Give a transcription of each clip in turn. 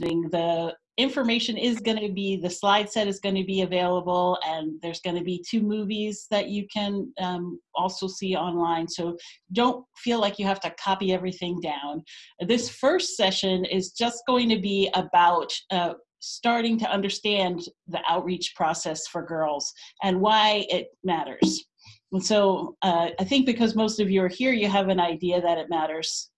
the information is going to be the slide set is going to be available and there's going to be two movies that you can um, also see online. So don't feel like you have to copy everything down. This first session is just going to be about uh, starting to understand the outreach process for girls and why it matters. And so uh, i think because most of you are here you have an idea that it matters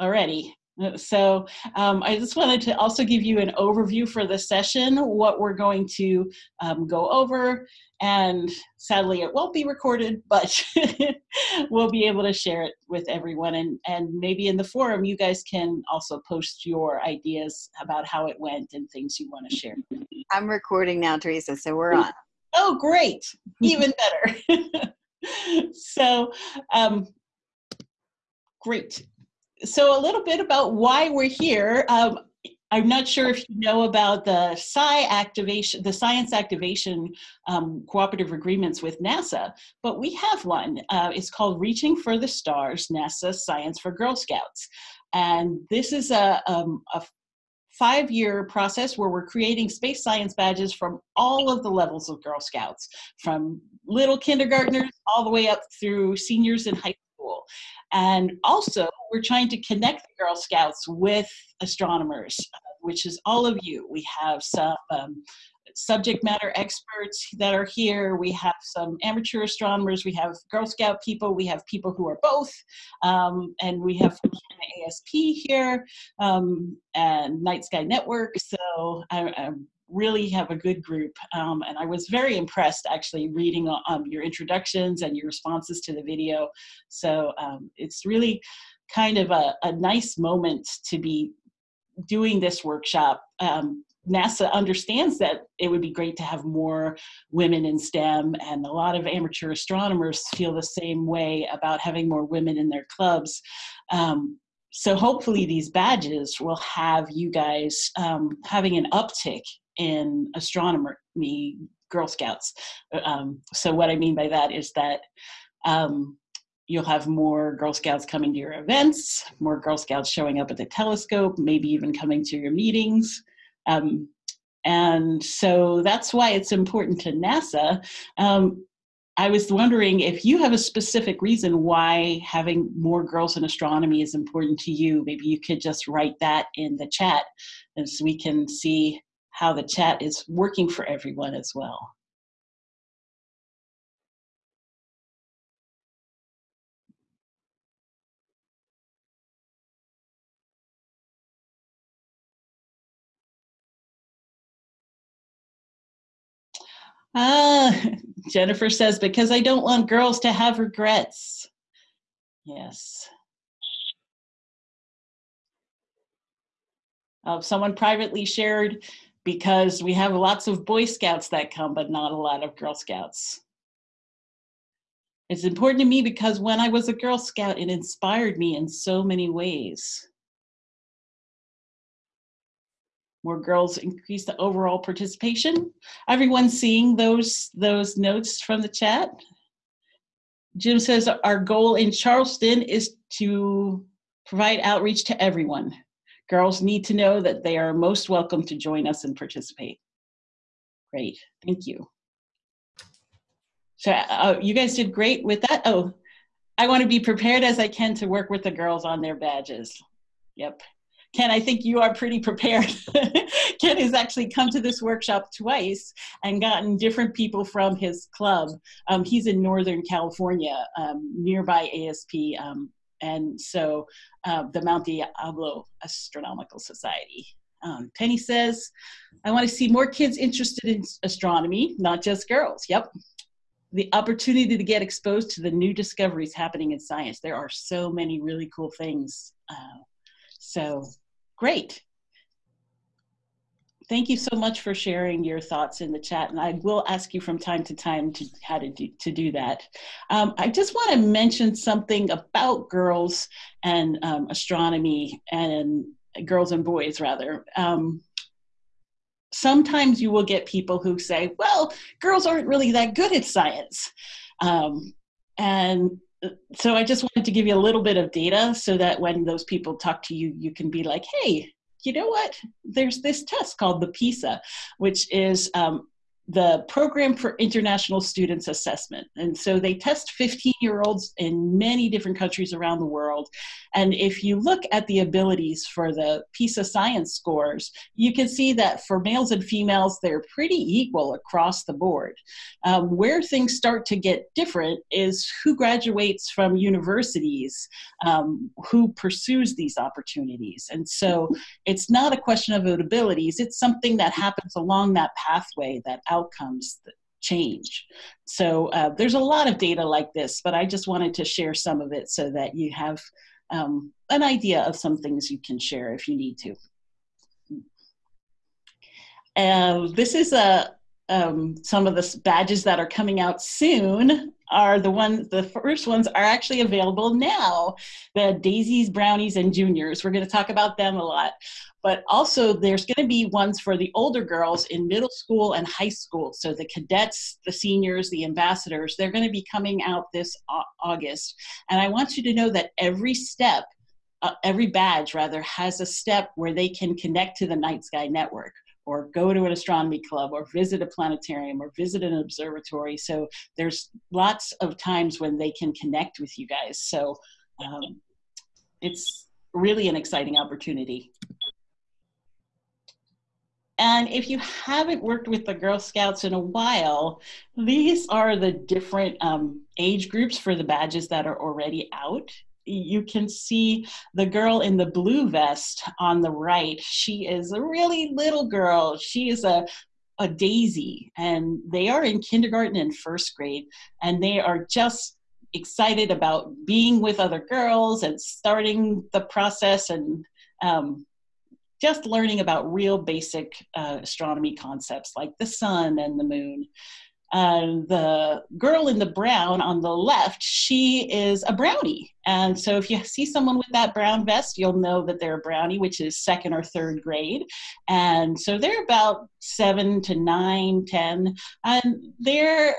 already so um, I just wanted to also give you an overview for the session, what we're going to um, go over. And sadly, it won't be recorded, but we'll be able to share it with everyone. And, and maybe in the forum, you guys can also post your ideas about how it went and things you want to share. I'm recording now, Teresa, so we're on. Oh, great. Even better. so, um, great so a little bit about why we're here. Um, I'm not sure if you know about the Sci activation, the science activation um, cooperative agreements with NASA, but we have one. Uh, it's called Reaching for the Stars, NASA Science for Girl Scouts. And this is a, um, a five-year process where we're creating space science badges from all of the levels of Girl Scouts, from little kindergartners all the way up through seniors in high school. And also, we're trying to connect the Girl Scouts with astronomers, which is all of you. We have some um, subject matter experts that are here. We have some amateur astronomers. We have Girl Scout people. We have people who are both. Um, and we have ASP here um, and Night Sky Network. So I, I'm really have a good group. Um, and I was very impressed actually reading um, your introductions and your responses to the video. So um, it's really kind of a, a, nice moment to be doing this workshop. Um, NASA understands that it would be great to have more women in STEM, and a lot of amateur astronomers feel the same way about having more women in their clubs. Um, so hopefully these badges will have you guys um, having an uptick in astronomy Girl Scouts. Um, so what I mean by that is that um, you'll have more Girl Scouts coming to your events, more Girl Scouts showing up at the telescope, maybe even coming to your meetings. Um, and so that's why it's important to NASA. Um, I was wondering if you have a specific reason why having more girls in astronomy is important to you. Maybe you could just write that in the chat so we can see how the chat is working for everyone as well. Ah, Jennifer says, because I don't want girls to have regrets. Yes. Uh, someone privately shared because we have lots of Boy Scouts that come, but not a lot of Girl Scouts. It's important to me because when I was a Girl Scout, it inspired me in so many ways. More girls increase the overall participation. Everyone seeing those, those notes from the chat? Jim says our goal in Charleston is to provide outreach to everyone. Girls need to know that they are most welcome to join us and participate. Great, thank you. So uh, you guys did great with that. Oh, I want to be prepared as I can to work with the girls on their badges. Yep. Ken, I think you are pretty prepared. Ken has actually come to this workshop twice and gotten different people from his club. Um, he's in Northern California, um, nearby ASP, um, and so uh, the Mount Diablo Astronomical Society. Um, Penny says, I want to see more kids interested in astronomy, not just girls. Yep. The opportunity to get exposed to the new discoveries happening in science. There are so many really cool things. Uh, so great. Thank you so much for sharing your thoughts in the chat, and I will ask you from time to time to how to do, to do that. Um, I just want to mention something about girls and um, astronomy and girls and boys rather. Um, sometimes you will get people who say, well, girls aren't really that good at science. Um, and uh, so I just wanted to give you a little bit of data so that when those people talk to you, you can be like, hey, you know what? There's this test called the PISA, which is um, the Program for International Students Assessment. And so they test 15 year olds in many different countries around the world. And if you look at the abilities for the PISA science scores, you can see that for males and females, they're pretty equal across the board. Um, where things start to get different is who graduates from universities, um, who pursues these opportunities. And so it's not a question of abilities, it's something that happens along that pathway that outcomes change. So uh, there's a lot of data like this, but I just wanted to share some of it so that you have um, an idea of some things you can share if you need to. Uh, this is a, um, some of the badges that are coming out soon are the ones, the first ones are actually available now. The Daisies, Brownies, and Juniors. We're going to talk about them a lot but also there's going to be ones for the older girls in middle school and high school. So the cadets, the seniors, the ambassadors, they're going to be coming out this August. And I want you to know that every step, uh, every badge rather, has a step where they can connect to the Night Sky Network or go to an astronomy club or visit a planetarium or visit an observatory. So there's lots of times when they can connect with you guys. So um, it's really an exciting opportunity. And if you haven't worked with the Girl Scouts in a while, these are the different um, age groups for the badges that are already out. You can see the girl in the blue vest on the right. She is a really little girl. She is a a daisy and they are in kindergarten and first grade and they are just excited about being with other girls and starting the process and um, just learning about real basic uh, astronomy concepts like the sun and the moon. Uh, the girl in the brown on the left, she is a brownie. And so if you see someone with that brown vest, you'll know that they're a brownie, which is second or third grade. And so they're about seven to nine, ten, and they're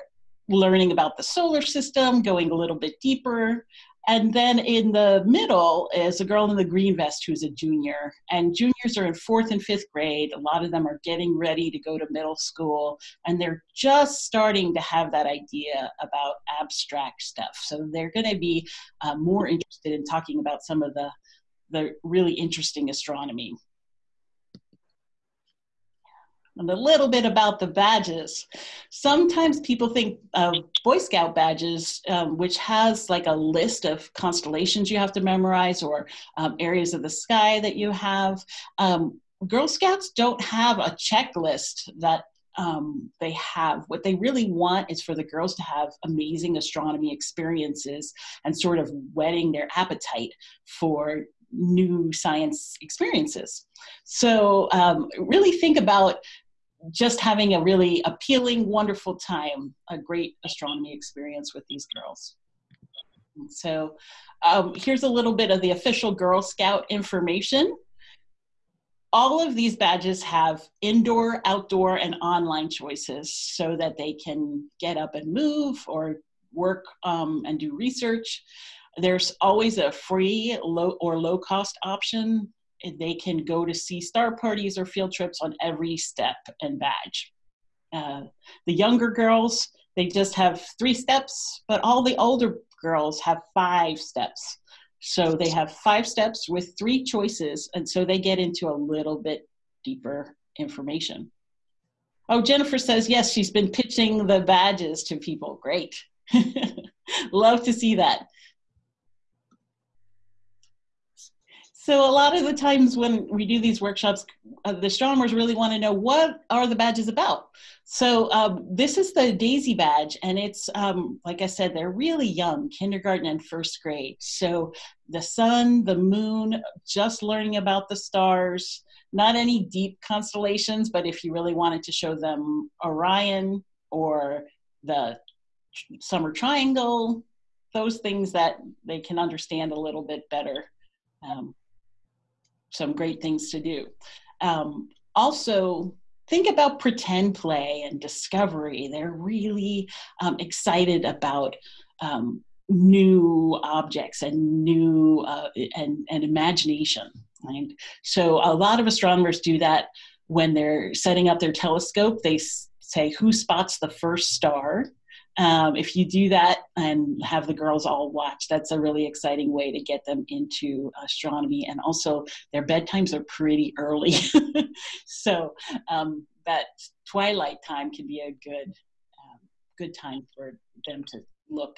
learning about the solar system, going a little bit deeper. And then in the middle is a girl in the green vest who's a junior. And juniors are in fourth and fifth grade. A lot of them are getting ready to go to middle school. And they're just starting to have that idea about abstract stuff. So they're going to be uh, more interested in talking about some of the, the really interesting astronomy and a little bit about the badges. Sometimes people think of Boy Scout badges, um, which has like a list of constellations you have to memorize or um, areas of the sky that you have. Um, Girl Scouts don't have a checklist that um, they have. What they really want is for the girls to have amazing astronomy experiences and sort of whetting their appetite for new science experiences. So um, really think about just having a really appealing, wonderful time, a great astronomy experience with these girls. So um, here's a little bit of the official Girl Scout information. All of these badges have indoor, outdoor, and online choices so that they can get up and move or work um, and do research. There's always a free low or low cost option they can go to see star parties or field trips on every step and badge. Uh, the younger girls, they just have three steps, but all the older girls have five steps. So they have five steps with three choices, and so they get into a little bit deeper information. Oh, Jennifer says, yes, she's been pitching the badges to people. Great. Love to see that. So a lot of the times when we do these workshops, uh, the astronomers really want to know what are the badges about. So um, this is the DAISY badge, and it's um, like I said, they're really young, kindergarten and first grade. So the sun, the moon, just learning about the stars, not any deep constellations, but if you really wanted to show them Orion or the summer triangle, those things that they can understand a little bit better. Um, some great things to do. Um, also, think about pretend play and discovery. They're really um, excited about um, new objects and new uh, and, and imagination. And so a lot of astronomers do that when they're setting up their telescope. They say who spots the first star. Um, if you do that and have the girls all watch, that's a really exciting way to get them into astronomy. And also, their bedtimes are pretty early. so um, that twilight time can be a good, um, good time for them to look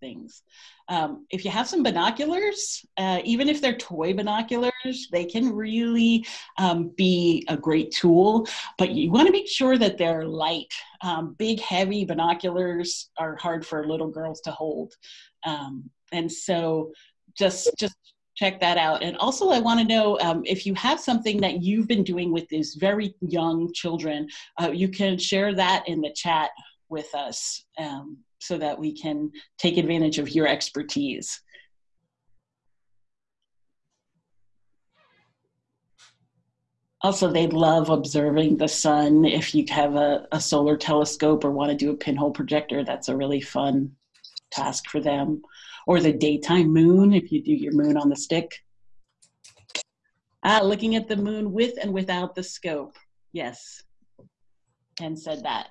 things. Um, if you have some binoculars, uh, even if they're toy binoculars, they can really um, be a great tool, but you want to make sure that they're light. Um, big, heavy binoculars are hard for little girls to hold. Um, and so just, just check that out. And also, I want to know um, if you have something that you've been doing with these very young children, uh, you can share that in the chat with us. Um, so that we can take advantage of your expertise. Also, they love observing the sun. If you have a, a solar telescope or want to do a pinhole projector, that's a really fun task for them. Or the daytime moon, if you do your moon on the stick. Ah, looking at the moon with and without the scope. Yes, and said that.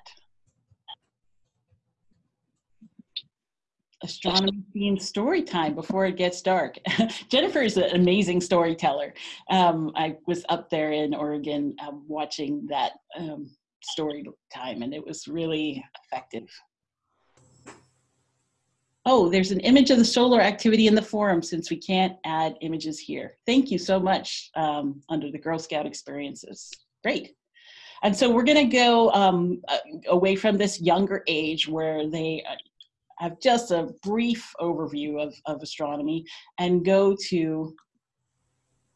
Astronomy themed story time before it gets dark. Jennifer is an amazing storyteller. Um, I was up there in Oregon um, watching that um, story time, and it was really effective. Oh, there's an image of the solar activity in the forum since we can't add images here. Thank you so much um, under the Girl Scout experiences. Great. And so we're going to go um, uh, away from this younger age where they uh, have just a brief overview of, of astronomy and go to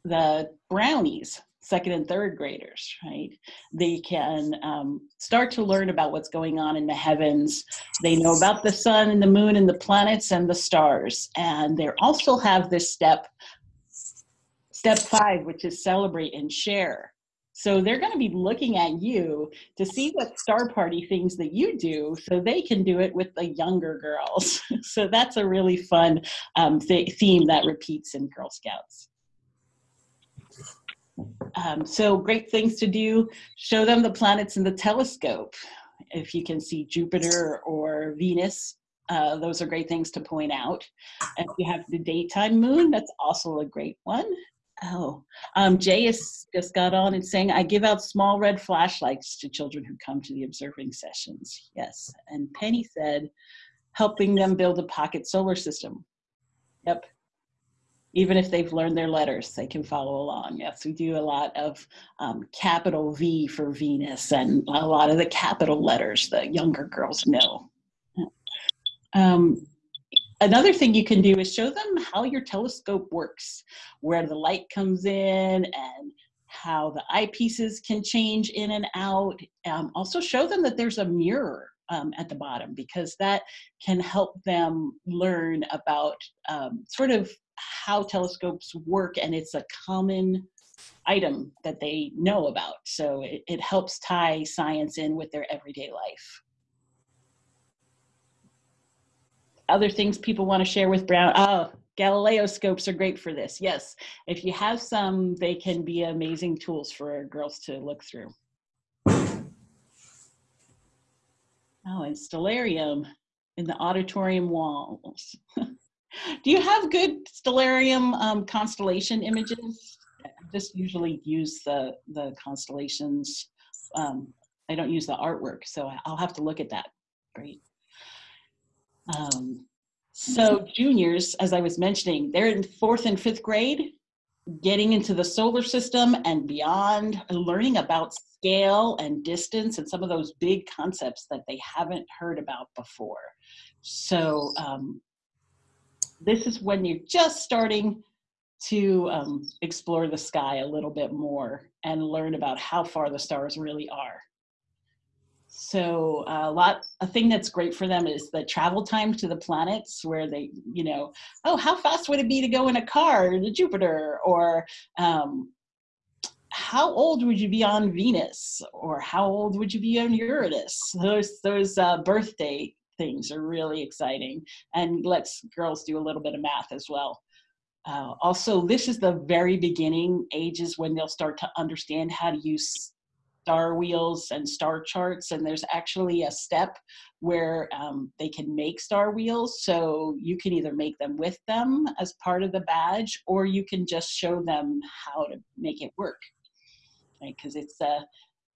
the brownies second and third graders, right? They can um, start to learn about what's going on in the heavens. They know about the sun and the moon and the planets and the stars. And they also have this step, step five, which is celebrate and share. So they're going to be looking at you to see what star party things that you do so they can do it with the younger girls. so that's a really fun um, th theme that repeats in Girl Scouts. Um, so great things to do, show them the planets in the telescope. If you can see Jupiter or Venus, uh, those are great things to point out. If you have the daytime moon, that's also a great one. Oh, um, Jay has just got on and saying, I give out small red flashlights to children who come to the observing sessions. Yes. And Penny said, helping them build a pocket solar system. Yep. Even if they've learned their letters, they can follow along. Yes, we do a lot of um, capital V for Venus and a lot of the capital letters that younger girls know. Um, another thing you can do is show them how your telescope works, where the light comes in and how the eyepieces can change in and out. Um, also show them that there's a mirror um, at the bottom because that can help them learn about um, sort of how telescopes work and it's a common item that they know about. So it, it helps tie science in with their everyday life. Other things people want to share with Brown? Oh, Galileo scopes are great for this. Yes, if you have some, they can be amazing tools for girls to look through. Oh, and stellarium in the auditorium walls. Do you have good stellarium um, constellation images? I just usually use the, the constellations. Um, I don't use the artwork, so I'll have to look at that. Great. Um, so juniors, as I was mentioning, they're in fourth and fifth grade, getting into the solar system and beyond, learning about scale and distance and some of those big concepts that they haven't heard about before. So um, this is when you're just starting to um, explore the sky a little bit more and learn about how far the stars really are. So a lot, a thing that's great for them is the travel time to the planets where they, you know, oh, how fast would it be to go in a car to Jupiter? Or um, how old would you be on Venus? Or how old would you be on Uranus? Those, those uh, birthday things are really exciting and lets girls do a little bit of math as well. Uh, also, this is the very beginning ages when they'll start to understand how to use star wheels and star charts. And there's actually a step where um, they can make star wheels. So you can either make them with them as part of the badge, or you can just show them how to make it work. Right? Because it's uh,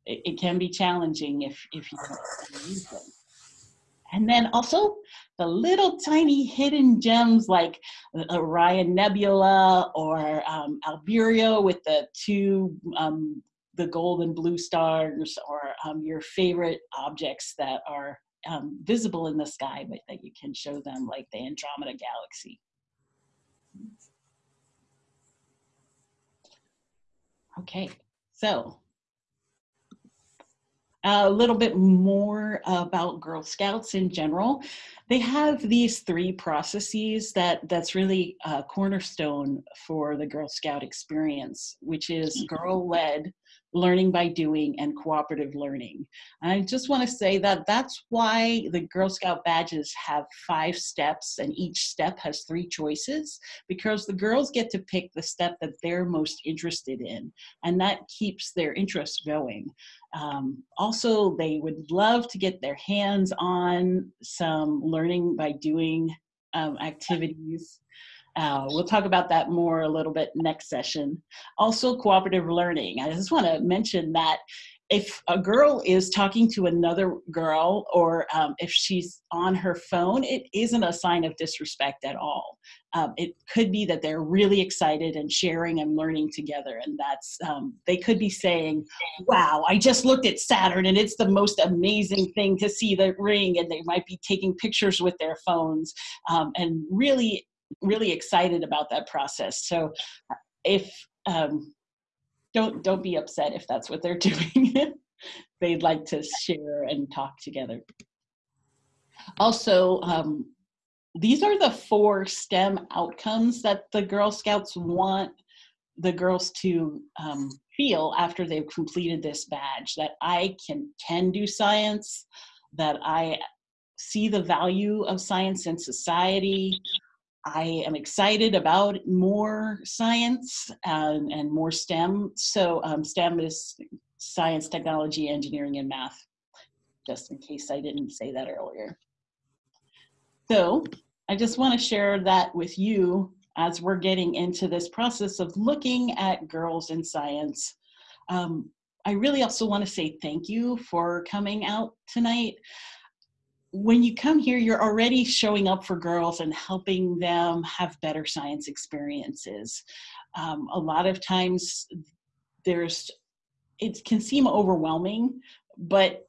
it, it, can be challenging if if you don't use them. And then also the little tiny hidden gems like Orion Nebula or um, Albireo with the two um, the gold and blue stars or um, your favorite objects that are um, visible in the sky, but that you can show them like the Andromeda Galaxy. Okay, so a little bit more about Girl Scouts in general. They have these three processes that that's really a cornerstone for the Girl Scout experience, which is mm-hmm. girl-led, learning by doing and cooperative learning. I just want to say that that's why the Girl Scout badges have five steps and each step has three choices because the girls get to pick the step that they're most interested in and that keeps their interest going. Um, also, they would love to get their hands on some learning by doing um, activities. Uh, we'll talk about that more a little bit next session. Also, cooperative learning. I just want to mention that if a girl is talking to another girl or um, if she's on her phone, it isn't a sign of disrespect at all. Um, it could be that they're really excited and sharing and learning together. And that's, um, they could be saying, wow, I just looked at Saturn and it's the most amazing thing to see the ring. And they might be taking pictures with their phones um, and really, really excited about that process. So if, um, don't don't be upset if that's what they're doing. They'd like to share and talk together. Also, um, these are the four STEM outcomes that the Girl Scouts want the girls to um, feel after they've completed this badge, that I can, can do science, that I see the value of science in society, I am excited about more science and, and more STEM. So um, STEM is science, technology, engineering, and math, just in case I didn't say that earlier. So I just want to share that with you as we're getting into this process of looking at girls in science. Um, I really also want to say thank you for coming out tonight when you come here, you're already showing up for girls and helping them have better science experiences. Um, a lot of times there's, it can seem overwhelming, but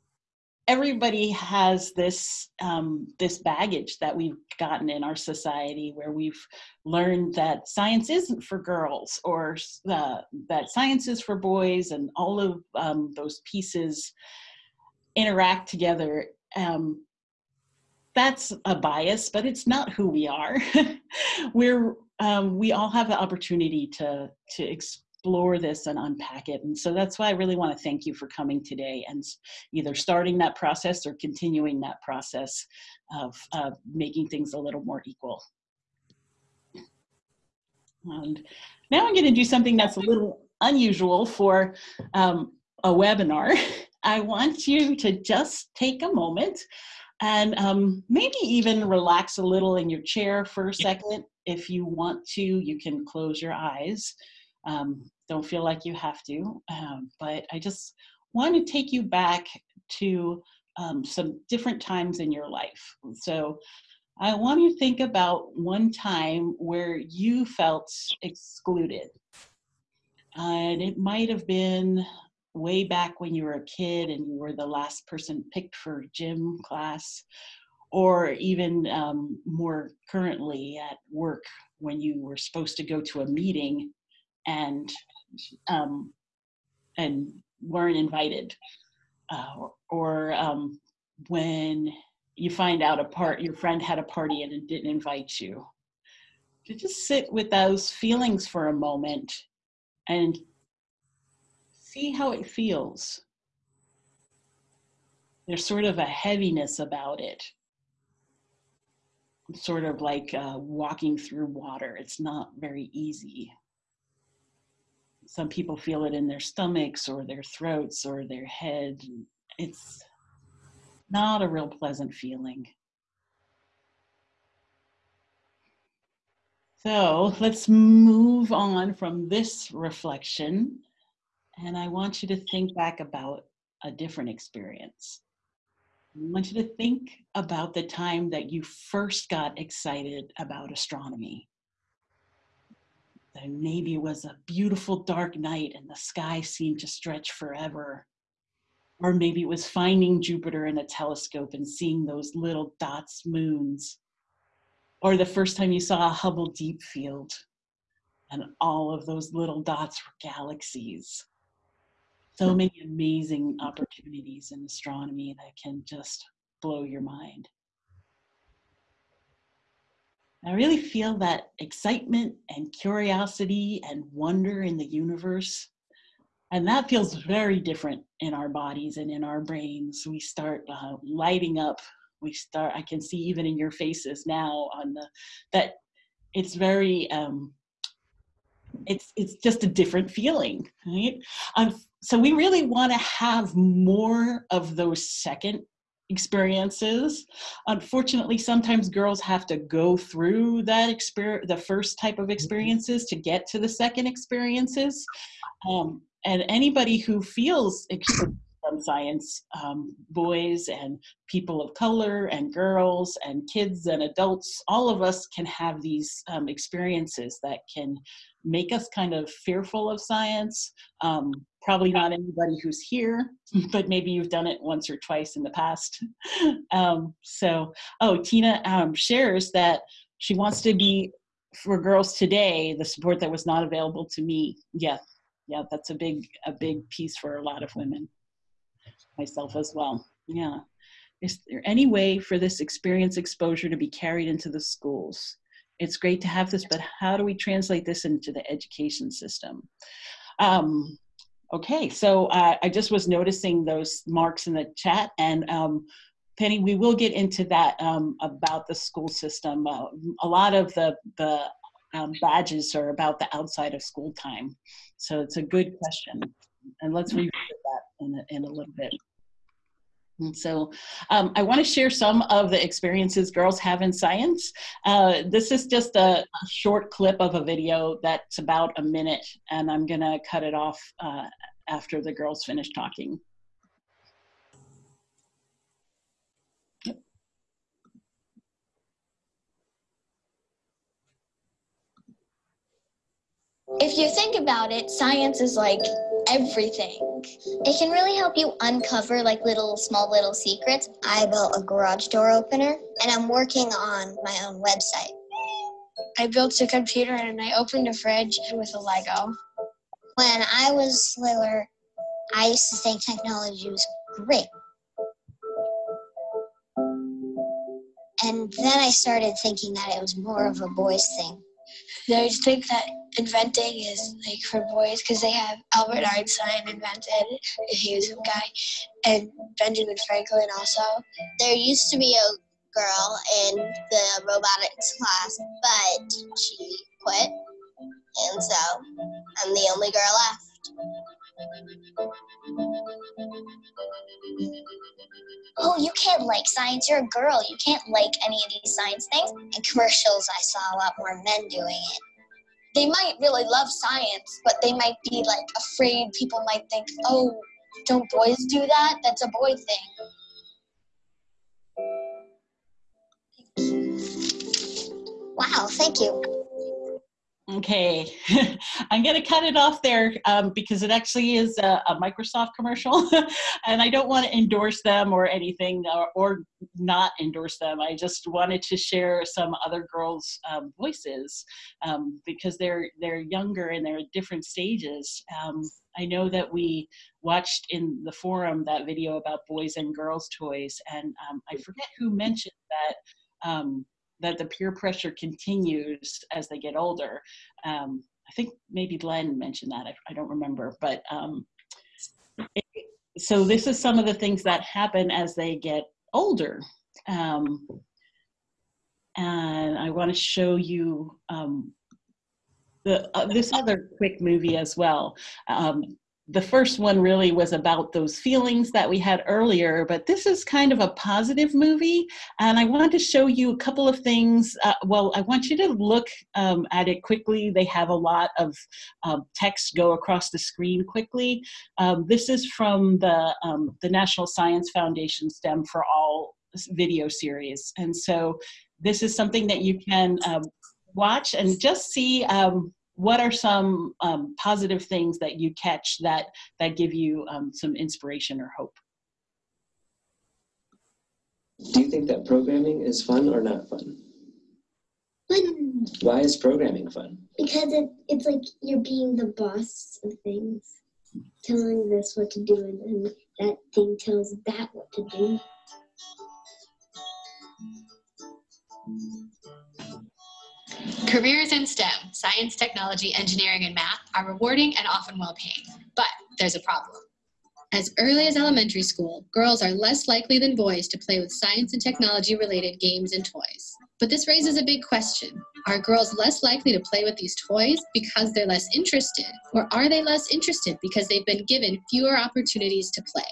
everybody has this um, this baggage that we've gotten in our society where we've learned that science isn't for girls or uh, that science is for boys and all of um, those pieces interact together um, that's a bias, but it's not who we are. We're um, we all have the opportunity to to explore this and unpack it, and so that's why I really want to thank you for coming today and either starting that process or continuing that process of uh, making things a little more equal. And now I'm going to do something that's a little unusual for um, a webinar. I want you to just take a moment and um, maybe even relax a little in your chair for a second. If you want to, you can close your eyes. Um, don't feel like you have to, um, but I just want to take you back to um, some different times in your life. So I want you to think about one time where you felt excluded. and it might have been way back when you were a kid and you were the last person picked for gym class, or even um, more currently at work when you were supposed to go to a meeting and um, and weren't invited, uh, or, or um, when you find out a part your friend had a party and it didn't invite you. To just sit with those feelings for a moment and see how it feels. There's sort of a heaviness about it. sort of like uh, walking through water. It's not very easy. Some people feel it in their stomachs or their throats or their head. It's not a real pleasant feeling. So let's move on from this reflection. And I want you to think back about a different experience. I want you to think about the time that you first got excited about astronomy. Maybe it was a beautiful dark night and the sky seemed to stretch forever. Or maybe it was finding Jupiter in a telescope and seeing those little dots moons. Or the first time you saw a Hubble Deep Field and all of those little dots were galaxies so many amazing opportunities in astronomy that can just blow your mind. I really feel that excitement and curiosity and wonder in the universe. And that feels very different in our bodies and in our brains. We start uh, lighting up. We start, I can see even in your faces now on the, that it's very, um, it's, it's just a different feeling, right? Um, so we really want to have more of those second experiences. Unfortunately, sometimes girls have to go through that experience, the first type of mm-hmm. experiences to get to the second experiences. Um, and anybody who feels from science, um, boys and people of color and girls and kids and adults, all of us can have these um, experiences that can make us kind of fearful of science. Um, probably not anybody who's here, but maybe you've done it once or twice in the past. Um, so, oh, Tina um, shares that she wants to be, for girls today, the support that was not available to me. Yeah, yeah, that's a big, a big piece for a lot of women, myself as well. Yeah. Is there any way for this experience exposure to be carried into the schools? It's great to have this, but how do we translate this into the education system? Um, okay, so uh, I just was noticing those marks in the chat and um, Penny, we will get into that um, about the school system. Uh, a lot of the, the um, badges are about the outside of school time. So it's a good question. And let's revisit that in a, in a little bit. And so um, I want to share some of the experiences girls have in science. Uh, this is just a, a, short clip of a video that's about a minute, and I'm going to cut it off uh, after the girls finish talking. If you think about it, science is like everything. It can really help you uncover like little, small little secrets. I built a garage door opener and I'm working on my own website. I built a computer and I opened a fridge with a Lego. When I was littler, I used to think technology was great. And then I started thinking that it was more of a boys thing. I just think that inventing is like for boys because they have Albert Einstein invented, he was a guy, and Benjamin Franklin also. There used to be a girl in the robotics class, but she quit, and so I'm the only girl left. Oh, you can't like science. You're a girl. You can't like any of these science things. In commercials, I saw a lot more men doing it they might really love science, but they might be like afraid people might think, oh, don't boys do that? That's a boy thing. Wow, thank you. Okay, I'm going to cut it off there um, because it actually is a, a Microsoft commercial and I don't want to endorse them or anything or, or, not endorse them. I just wanted to share some other girls' um, voices um, because they're, they're younger and they're at different stages. Um, I know that we watched in the forum that video about boys and girls toys and um, I forget who mentioned that um, that the peer pressure continues as they get older. Um, I think maybe Glenn mentioned that, I, I don't remember, but um, it, so this is some of the things that happen as they get older. Um, and I want to show you um, the, uh, this other quick movie as well. Um, the first one really was about those feelings that we had earlier, but this is kind of a positive movie. And I want to show you a couple of things. Uh, well, I want you to look um, at it quickly. They have a lot of um, text go across the screen quickly. Um, this is from the, um, the National Science Foundation STEM for All video series. And so this is something that you can um, watch and just see um, what are some um, positive things that you catch that that give you um, some inspiration or hope do you think that programming is fun or not fun Fun. why is programming fun Because it, it's like you're being the boss of things, telling this what to do, and then that thing tells that what to do. Careers in STEM, science, technology, engineering, and math, are rewarding and often well paid. But there's a problem. As early as elementary school, girls are less likely than boys to play with science and technology related games and toys. But this raises a big question. Are girls less likely to play with these toys because they're less interested? Or are they less interested because they've been given fewer opportunities to play?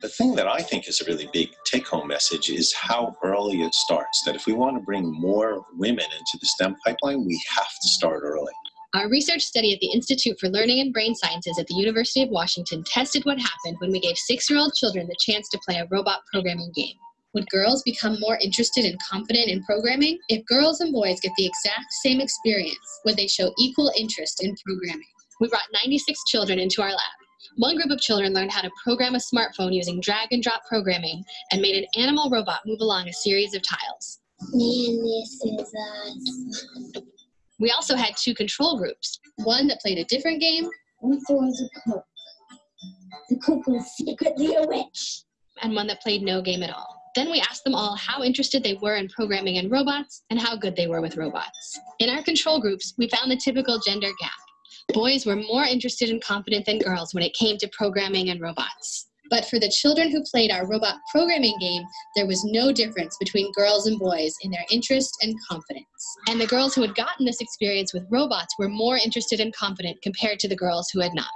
The thing that I think is a really big take home message is how early it starts. That if we want to bring more women into the STEM pipeline, we have to start early. Our research study at the Institute for Learning and Brain Sciences at the University of Washington tested what happened when we gave six year old children the chance to play a robot programming game. Would girls become more interested and confident in programming? If girls and boys get the exact same experience, would they show equal interest in programming? We brought 96 children into our lab. One group of children learned how to program a smartphone using drag and drop programming and made an animal robot move along a series of tiles. Man, this is us. We also had two control groups one that played a different game What was a cook? The cook was secretly a witch. and one that played no game at all. Then we asked them all how interested they were in programming and robots and how good they were with robots. In our control groups, we found the typical gender gap. Boys were more interested and confident than girls when it came to programming and robots. But for the children who played our robot programming game, there was no difference between girls and boys in their interest and confidence. And the girls who had gotten this experience with robots were more interested and confident compared to the girls who had not.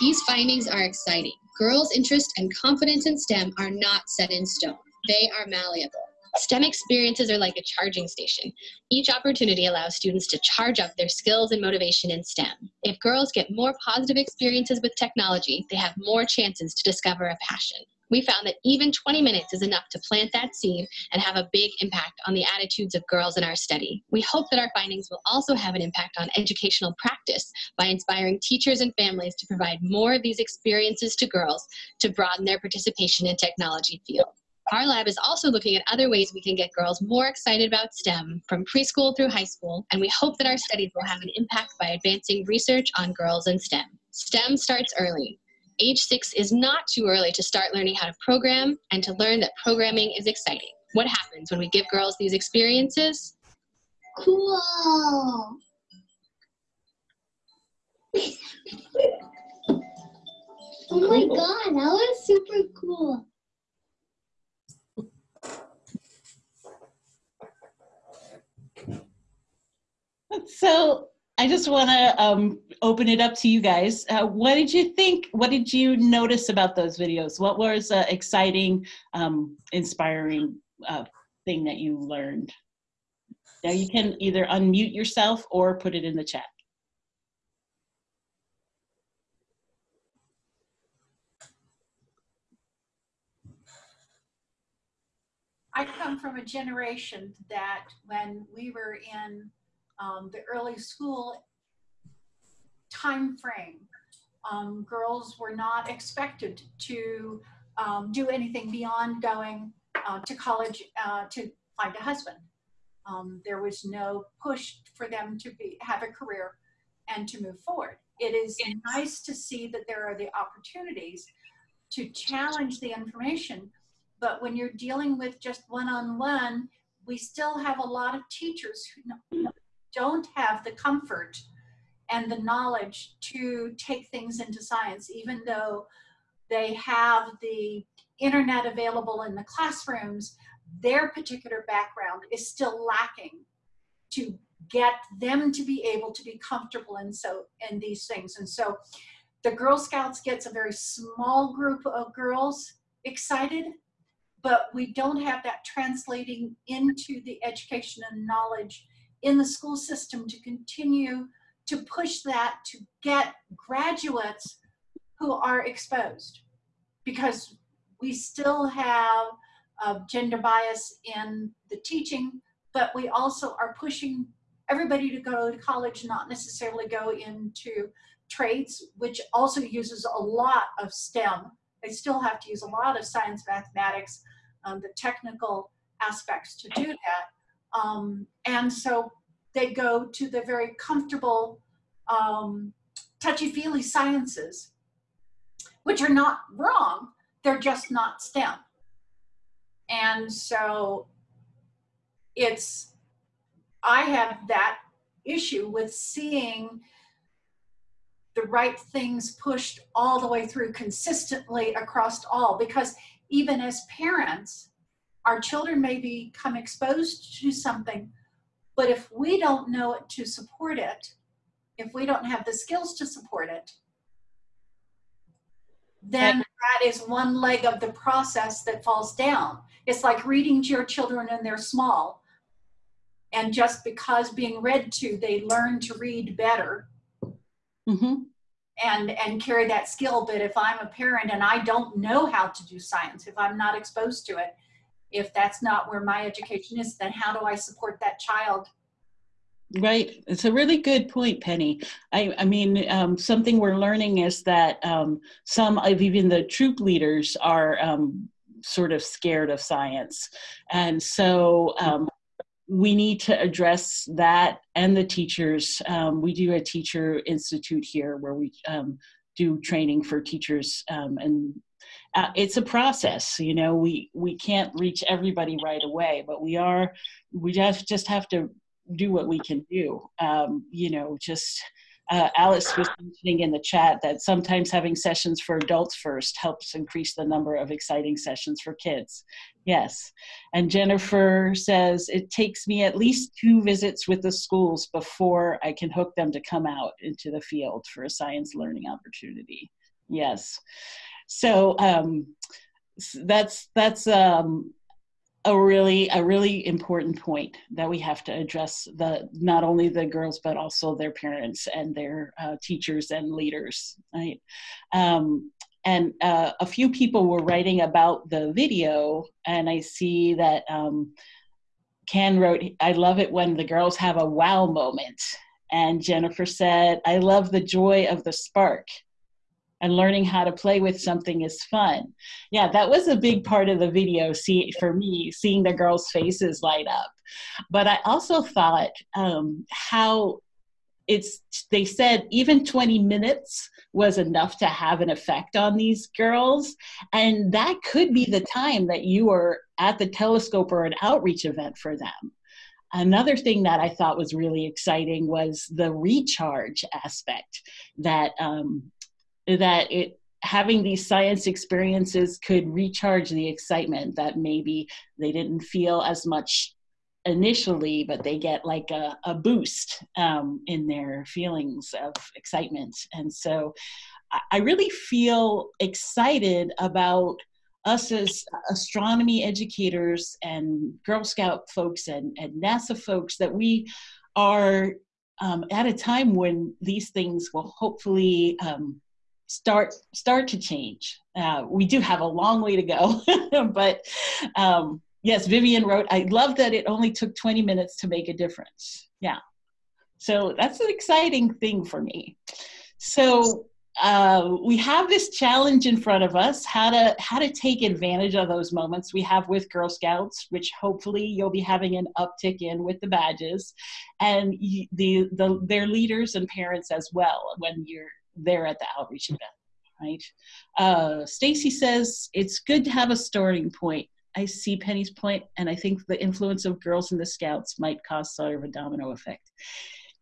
These findings are exciting. Girls' interest and confidence in STEM are not set in stone. They are malleable. STEM experiences are like a charging station. Each opportunity allows students to charge up their skills and motivation in STEM. If girls get more positive experiences with technology, they have more chances to discover a passion. We found that even 20 minutes is enough to plant that seed and have a big impact on the attitudes of girls in our study. We hope that our findings will also have an impact on educational practice by inspiring teachers and families to provide more of these experiences to girls to broaden their participation in technology field. Our lab is also looking at other ways we can get girls more excited about STEM from preschool through high school, and we hope that our studies will have an impact by advancing research on girls in STEM. STEM starts early. Age six is not too early to start learning how to program and to learn that programming is exciting. What happens when we give girls these experiences? Cool. oh my god, that was super cool. So I just want to um, open it up to you guys. Uh, what did you think? What did you notice about those videos? What was an exciting, um, inspiring uh, thing that you learned? Now you can either unmute yourself or put it in the chat. I come from a generation that when we were in um, the early school time frame, um, girls were not expected to um, do anything beyond going uh, to college uh, to find a husband. Um, there was no push for them to be have a career and to move forward. It is nice to see that there are the opportunities to challenge the information, but when you're dealing with just one-on-one, we still have a lot of teachers who don't have the comfort and the knowledge to take things into science, even though they have the internet available in the classrooms, their particular background is still lacking to get them to be able to be comfortable in so in these things. And so the Girl Scouts gets a very small group of girls excited, but we don't have that translating into the education and knowledge in the school system to continue to push that to get graduates who are exposed because we still have uh, gender bias in the teaching, but we also are pushing everybody to go to college, not necessarily go into trades, which also uses a lot of STEM. They still have to use a lot of science, mathematics, um, the technical aspects to do that. Um, and so they go to the very comfortable, um, touchy-feely sciences, which are not wrong, they're just not STEM. And so it's, I have that issue with seeing the right things pushed all the way through consistently across all because even as parents, our children may become exposed to something, but if we don't know it to support it, if we don't have the skills to support it, then that is one leg of the process that falls down. It's like reading to your children and they're small. And just because being read to, they learn to read better Mm-hmm. and, and carry that skill. But if I'm a parent and I don't know how to do science, if I'm not exposed to it, if that's not where my education is, then how do I support that child Right. It's a really good point, Penny. I, I mean, um, something we're learning is that um, some of even the troop leaders are um, sort of scared of science. And so um, we need to address that and the teachers. Um, we do a teacher institute here where we um, do training for teachers and uh, it's a process you know we we can't reach everybody right away but we are we just just have to do what we can do. Um, you know, just uh, Alice was mentioning in the chat that sometimes having sessions for adults first helps increase the number of exciting sessions for kids. Yes. And Jennifer says it takes me at least two visits with the schools before I can hook them to come out into the field for a science learning opportunity. Yes. So um, that's that's um, a really a really important point that we have to address the not only the girls but also their parents and their uh, teachers and leaders right? Um, and uh, a few people were writing about the video and i see that um, ken wrote i love it when the girls have a wow moment. And jennifer said i love the joy of the spark and learning how to play with something is fun. Yeah, that was a big part of the video see, for me, seeing the girls' faces light up. But I also thought um, how it's, they said even 20 minutes was enough to have an effect on these girls. And that could be the time that you were at the telescope or an outreach event for them. Another thing that I thought was really exciting was the recharge aspect that um, that it having these science experiences could recharge the excitement that maybe they didn't feel as much initially, but they get like a, a boost um, in their feelings of excitement. And so I really feel excited about us as astronomy educators and Girl Scout folks and, and NASA folks that we are um, at a time when these things will hopefully um, start start to change. Uh, we do have a long way to go, but um, yes, Vivian wrote, I love that it only took 20 minutes to make a difference. Yeah, so that's an exciting thing for me. So uh, we have this challenge in front of us how to how to take advantage of those moments we have with girl scouts which hopefully you'll be having an uptick in with the badges and the, the their leaders and parents as well when you're there at the outreach event, right? Uh, Stacy says it's good to have a starting point. I see Penny's point, and I think the influence of girls in the Scouts might cause sort of a domino effect.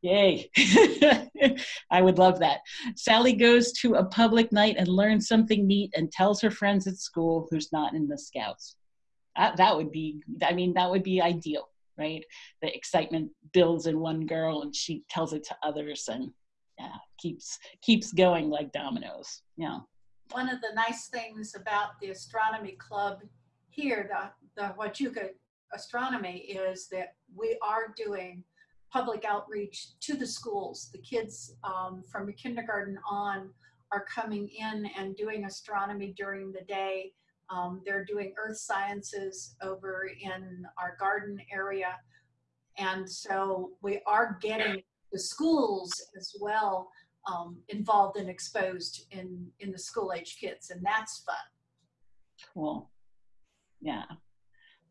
Yay! I would love that. Sally goes to a public night and learns something neat and tells her friends at school who's not in the Scouts. that, that would be i mean that would be ideal right the excitement builds in one girl and she tells it to others and yeah keeps keeps going like dominoes yeah One of the nice things about the astronomy club here, the, the Huachuca Astronomy, is that we are doing public outreach to the schools. The kids um, from kindergarten on are coming in and doing astronomy during the day. Um, they're doing earth sciences over in our garden area. And so we are getting the schools as well um, involved and exposed in, in the school age kids, and that's fun. Cool. Yeah.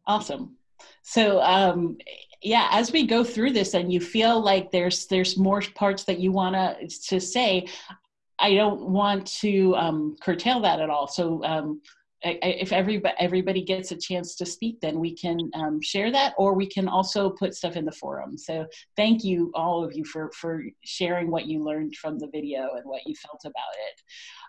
Awesome. So um yeah, as we go through this and you feel like there's there's more parts that you want to to say, I don't want to um curtail that at all. So um If everybody everybody gets a chance to speak, then we can um, share that, or we can also put stuff in the forum. So thank you all of you for for sharing what you learned from the video and what you felt about it.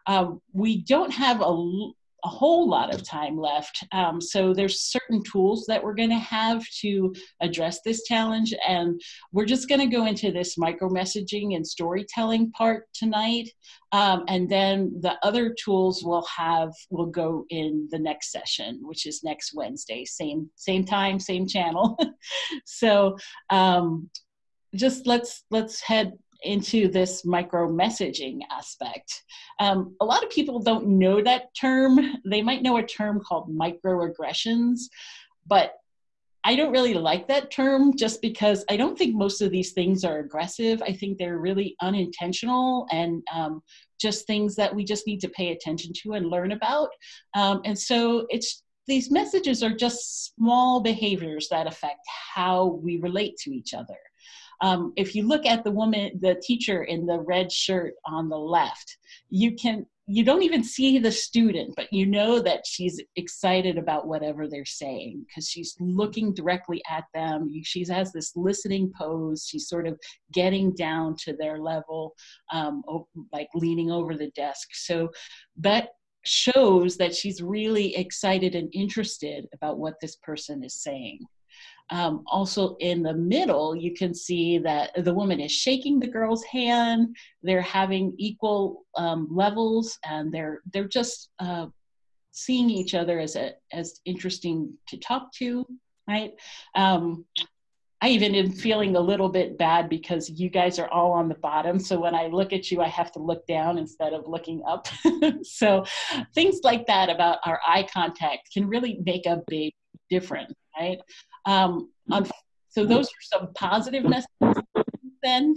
Um, we don't have a a whole lot of time left. Um, so there's certain tools that we're going to have to address this challenge, and we're just going to go into this micro messaging and storytelling part tonight, um, and then the other tools we'll have will go in the next session, which is next Wednesday, same same time, same channel. so um, just let's let's head into this micro messaging aspect. Um, a lot of people don't know that term. They might know a term called microaggressions, but I don't really like that term just because I don't think most of these things are aggressive. I think they're really unintentional and um, just things that we just need to pay attention to and learn about. Um, and so it's these messages are just small behaviors that affect how we relate to each other. Um, if you look at the woman, the teacher in the red shirt on the left, you can you don't even see the student, but you know that she's excited about whatever they're saying because she's looking directly at them. She has this listening pose. She's sort of getting down to their level, um, like leaning over the desk. So that shows that she's really excited and interested about what this person is saying. Um, also in the middle, you can see that the woman is shaking the girl's hand. They're having equal um, levels, and they're they're just uh, seeing each other as a, as interesting to talk to, right? Um, I even am feeling a little bit bad because you guys are all on the bottom. So when I look at you, I have to look down instead of looking up. so things like that about our eye contact can really make a big difference, right? Um, so those are some positive messages send.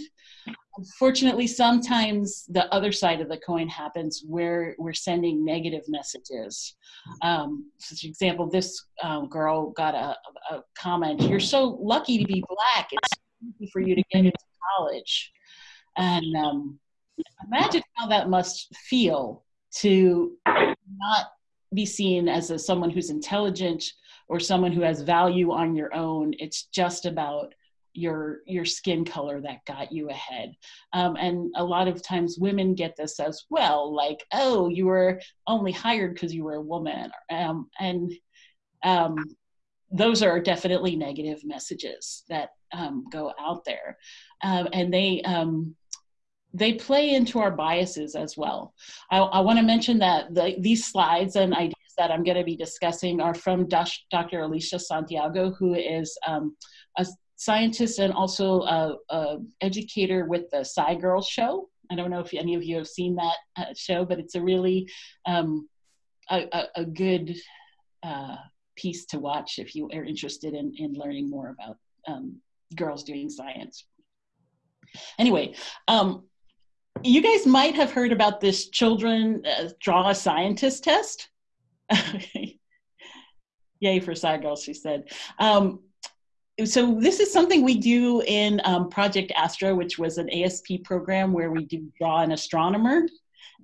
Unfortunately, sometimes the other side of the coin happens where we're sending negative messages. Um, for example, this um, girl got a, a comment, you're so lucky to be black. It's easy for you to get into college. And um, imagine how that must feel to not be seen as a, someone who's intelligent or someone who has value on your own. It's just about your your skin color that got you ahead. Um, and a lot of times women get this as well like oh you were only hired because you were a woman. Um, and um, those are definitely negative messages that um, go out there. Um, and they um, they play into our biases as well. I, I want to mention that the, these slides and ideas that i'm going to be discussing are from dr alicia santiago who is a scientist and also a, a educator with the Sci Girls show. I don't know if any of you have seen that uh, show, but it's a really um, a, a, a, good uh, piece to watch if you are interested in, in learning more about um, girls doing science. Anyway, um, you guys might have heard about this children uh, draw a scientist test. Yay for Girls, she said. Um, so this is something we do in um, Project Astro, which was an ASP program where we do draw an astronomer.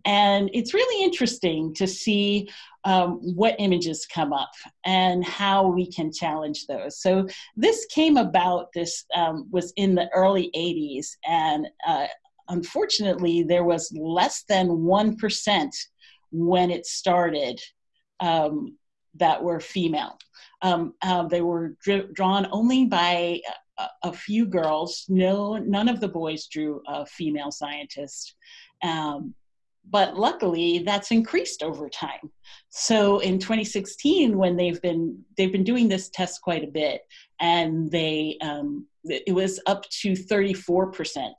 And it's really interesting to see um, what images come up and how we can challenge those. So this came about, this um, was in the early 80s, and uh, unfortunately, there was less than 1% when it started um, that were female. Um, uh, they were drawn only by a, a, few girls. No, none of the boys drew a female scientist. Um, but luckily, that's increased over time. So in 2016, when they've been they've been doing this test quite a bit, and they um, it was up to 34 percent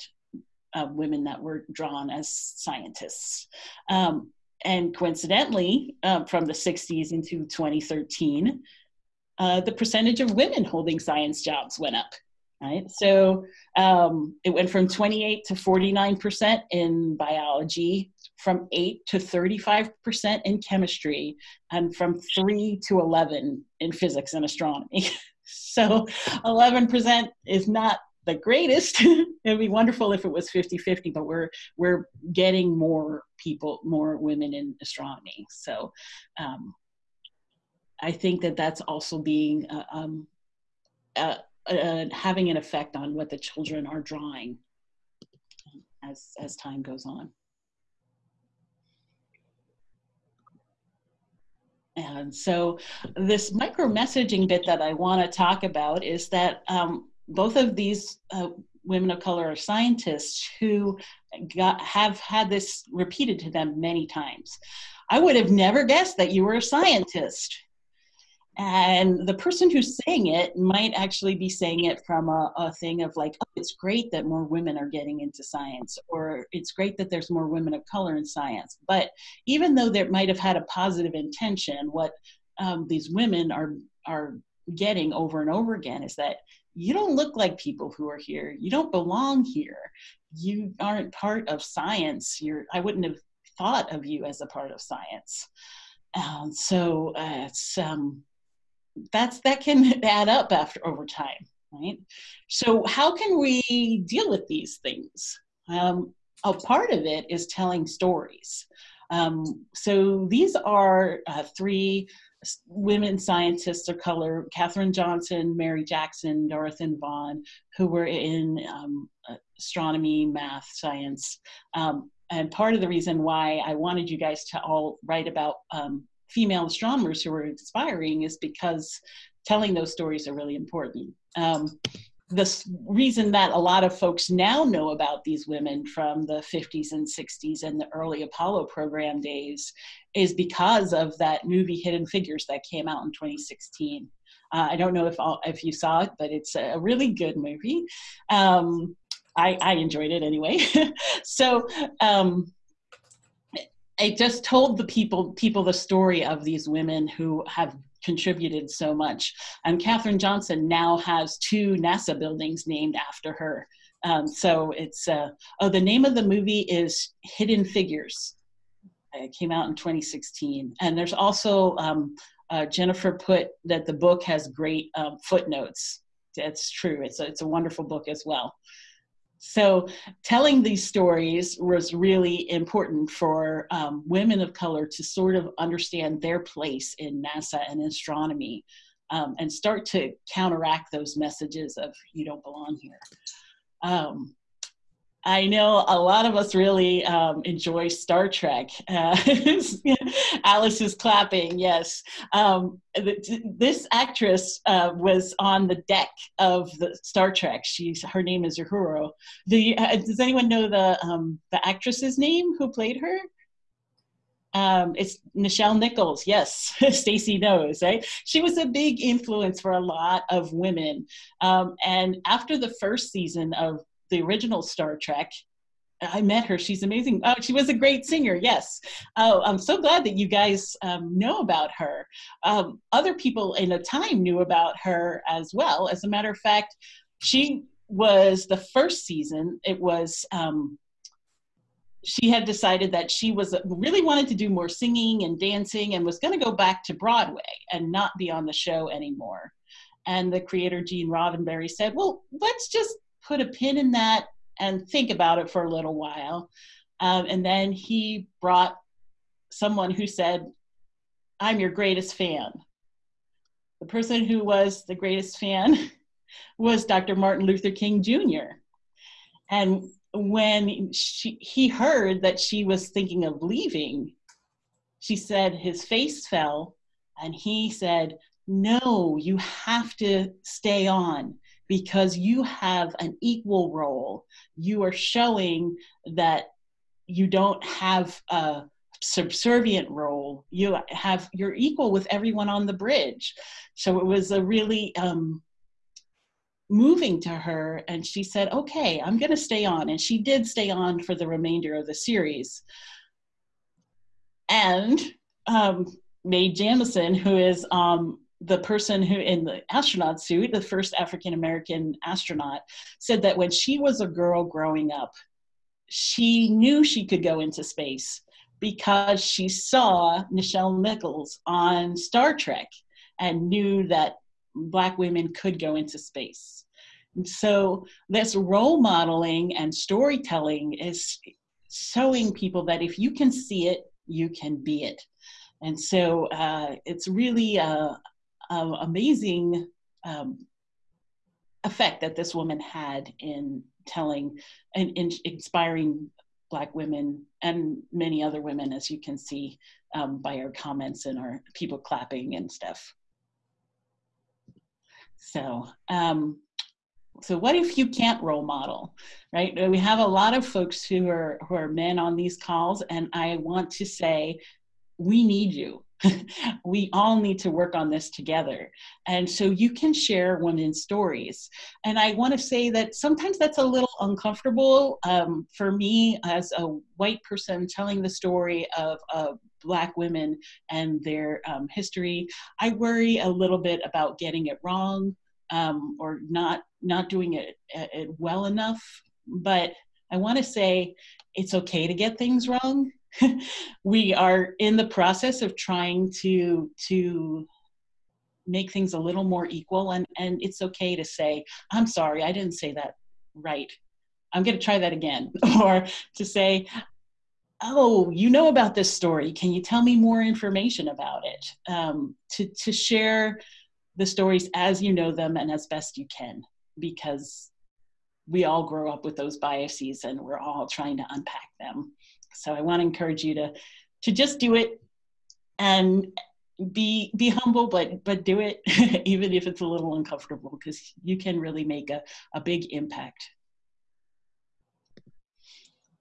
of women that were drawn as scientists. Um, and coincidentally, uh, from the 60s into 2013, uh, the percentage of women holding science jobs went up. Right, so um, it went from 28 to 49 percent in biology, from 8 to 35 percent in chemistry, and from 3 to 11 in physics and astronomy. so 11 percent is not the greatest. It'd be wonderful if it was 50-50, but we're we're getting more people, more women in astronomy. So um, I think that that's also being uh, um, uh, uh, having an effect on what the children are drawing as as time goes on. And so this micro messaging bit that I want to talk about is that um, both of these uh, women of color are scientists who got, have had this repeated to them many times. I would have never guessed that you were a scientist. And the person who's saying it might actually be saying it from a, a thing of like, oh, it's great that more women are getting into science, or it's great that there's more women of color in science. But even though there might have had a positive intention, what um, these women are are getting over and over again is that you don't look like people who are here. You don't belong here. You aren't part of science. You're, I wouldn't have thought of you as a part of science. Um, so uh, it's, um, that's, that can add up after over time, right? So how can we deal with these things? Um, a part of it is telling stories. Um, so these are uh, three women scientists of color, Katherine Johnson, Mary Jackson, Dorothy Vaughan, who were in um, astronomy, math, science. Um, and part of the reason why I wanted you guys to all write about um, female astronomers who were inspiring is because telling those stories are really important. Um, the reason that a lot of folks now know about these women from the 50s and 60s and the early Apollo program days is because of that movie Hidden Figures that came out in 2016. Uh, I don't know if all, if you saw it, but it's a really good movie. Um, I, I, enjoyed it anyway. so um, I just told the people people the story of these women who have contributed so much. And Katherine Johnson now has two NASA buildings named after her. Um, so it's, uh, oh, the name of the movie is Hidden Figures. It came out in 2016. And there's also, um, uh, Jennifer put that the book has great um, footnotes. That's true. It's a, it's a wonderful book as well. So telling these stories was really important for um, women of color to sort of understand their place in NASA and astronomy um, and start to counteract those messages of you don't belong here. Um, I know a lot of us really um, enjoy Star Trek. Uh, Alice is clapping, yes. Um, this actress uh, was on the deck of the Star Trek. She's her name is Uhura. The, uh, does anyone know the um, the actress's name who played her? Um, it's Nichelle Nichols. Yes, Stacy knows, right? She was a big influence for a lot of women. Um, and after the first season of the original Star Trek. I met her. She's amazing. Oh, she was a great singer. Yes. Oh, I'm so glad that you guys um, know about her. Um, other people in the time knew about her as well. As a matter of fact, she was the first season. It was um, she had decided that she was really wanted to do more singing and dancing and was going to go back to Broadway and not be on the show anymore. And the creator Gene Roddenberry said, "Well, let's just put a pin in that and think about it for a little while. Um, and then he brought someone who said, I'm your greatest fan. The person who was the greatest fan was Dr. Martin Luther King Jr. And when she, he heard that she was thinking of leaving, she said his face fell And he said, No, you have to stay on because you have an equal role. You are showing that you don't have a subservient role. You have you're equal with everyone on the bridge. So it was a really um, moving to her, and she said, "Okay, I'm going to stay on." And she did stay on for the remainder of the series. And um, Mae Jemison, who is um, the person who in the astronaut suit, the first African American astronaut, said that when she was a girl growing up, she knew she could go into space because she saw Nichelle Nichols on Star Trek and knew that Black women could go into space. And so, this role modeling and storytelling is showing people that if you can see it, you can be it. And so, uh, it's really a, a amazing um, effect that this woman had in telling and in inspiring black women and many other women as you can see um, by our comments and our people clapping and stuff. So um, so what if you can't role model right? We have a lot of folks who are who are men on these calls and i want to say we need you we all need to work on this together. And so you can share women's stories. And I want to say that sometimes that's a little uncomfortable um, for me as a white person telling the story of Black women and their um, history. I worry a little bit about getting it wrong um, or not not doing it, it well enough. But I want to say it's okay to get things wrong we are in the process of trying to to make things a little more equal. And and it's okay to say i'm sorry i didn't say that right. I'm going to try that again. Or to say oh you know about this story. Can you tell me more information about it? Um, to to share the stories as you know them and as best you can because we all grow up with those biases and we're all trying to unpack them so I want to encourage you to to just do it and be be humble but but do it even if it's a little uncomfortable because you can really make a, a big impact.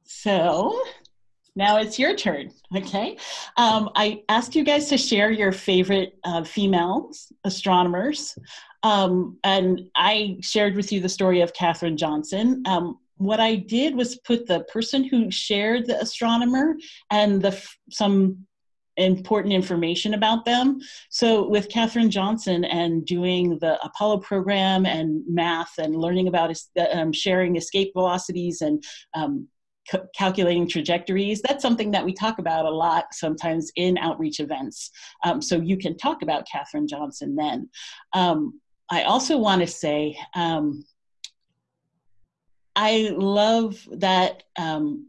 So now it's your turn okay? Um, i asked you guys to share your favorite uh, female astronomers. Um, and i shared with you the story of katherine johnson. Um, what I did was put the person who shared the astronomer and the some important information about them. So with Katherine Johnson and doing the Apollo program and math and learning about um, sharing escape velocities and um, calculating trajectories, that's something that we talk about a lot sometimes in outreach events. Um, so you can talk about Katherine Johnson then. Um, I also want to say, um, I love that. Um,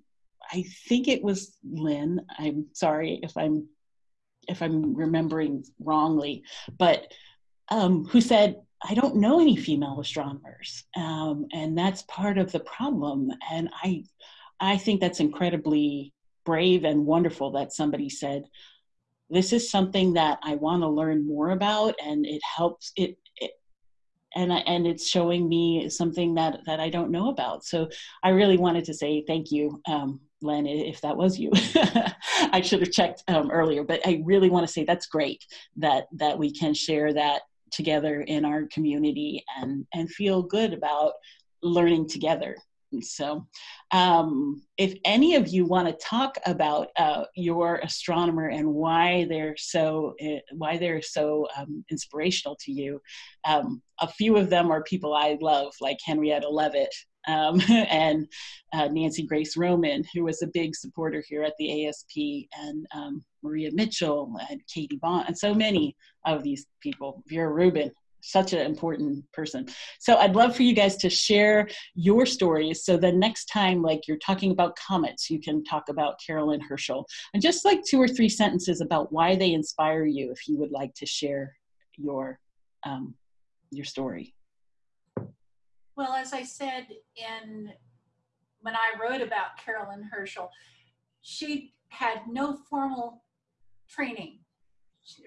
I think it was Lynn. I'm sorry if I'm if I'm remembering wrongly, but um, who said, "I don't know any female astronomers," um, and that's part of the problem. And I, I think that's incredibly brave and wonderful that somebody said, "This is something that I want to learn more about," and it helps. It and and it's showing me something that that I don't know about. So I really wanted to say thank you, um, Len, if that was you. I should have checked um, earlier, but I really want to say that's great that that we can share that together in our community and and feel good about learning together. So, um, if any of you want to talk about uh, your astronomer and why they're so uh, why they're so um, inspirational to you, um, a few of them are people I love, like Henrietta Leavitt um, and uh, Nancy Grace Roman, who was a big supporter here at the ASP, and um, Maria Mitchell and Katie Bond, and so many of these people. Vera Rubin, such an important person. So I'd love for you guys to share your stories. So the next time, like you're talking about comets, you can talk about Carolyn Herschel and just like two or three sentences about why they inspire you, if you would like to share your um, your story. Well, as I said in when I wrote about Carolyn Herschel, she had no formal training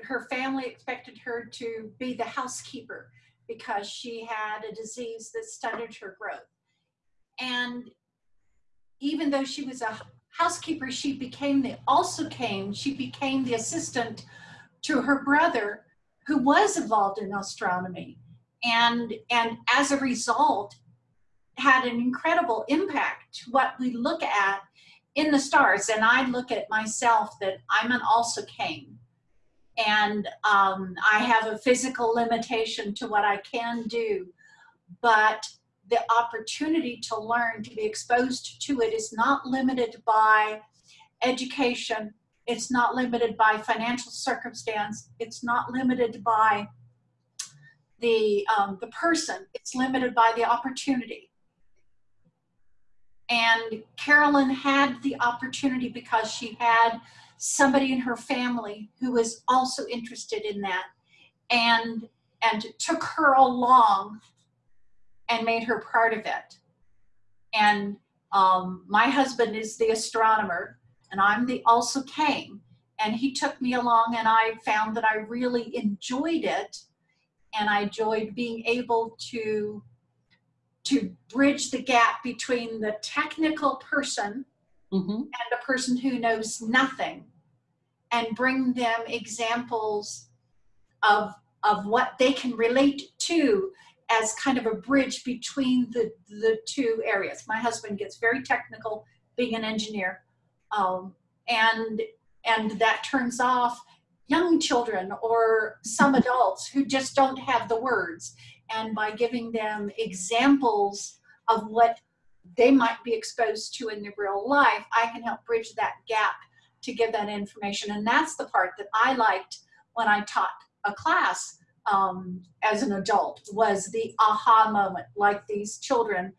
her family expected her to be the housekeeper because she had a disease that stunted her growth. And even though she was a housekeeper, she became the also came, she became the assistant to her brother who was involved in astronomy. And, and as a result, had an incredible impact what we look at in the stars. And I look at myself that I'm an also came. And um, I have a physical limitation to what I can do. But the opportunity to learn, to be exposed to it is not limited by education. It's not limited by financial circumstance. It's not limited by the, um, the person. It's limited by the opportunity. And Carolyn had the opportunity because she had somebody in her family who was also interested in that and and took her along and made her part of it. And um, my husband is the astronomer and I'm the also came and he took me along and I found that I really enjoyed it and I enjoyed being able to to bridge the gap between the technical person Mm-hmm. and the person who knows nothing and bring them examples of of what they can relate to as kind of a bridge between the the two areas. My husband gets very technical being an engineer um, and and that turns off young children or some adults who just don't have the words. And by giving them examples of what they might be exposed to in their real life, I can help bridge that gap to give that information. And that's the part that I liked when I taught a class um, as an adult was the aha moment, like these children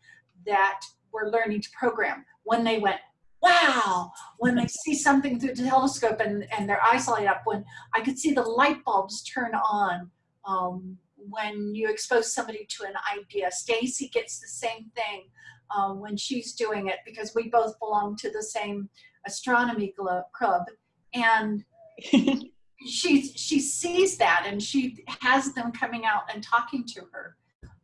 that were learning to program when they went, wow, when they see something through the telescope and, and their eyes light up, when I could see the light bulbs turn on, um, when you expose somebody to an idea. Stacy gets the same thing um, when she's doing it because we both belong to the same astronomy club. And she, she sees that and she has them coming out and talking to her.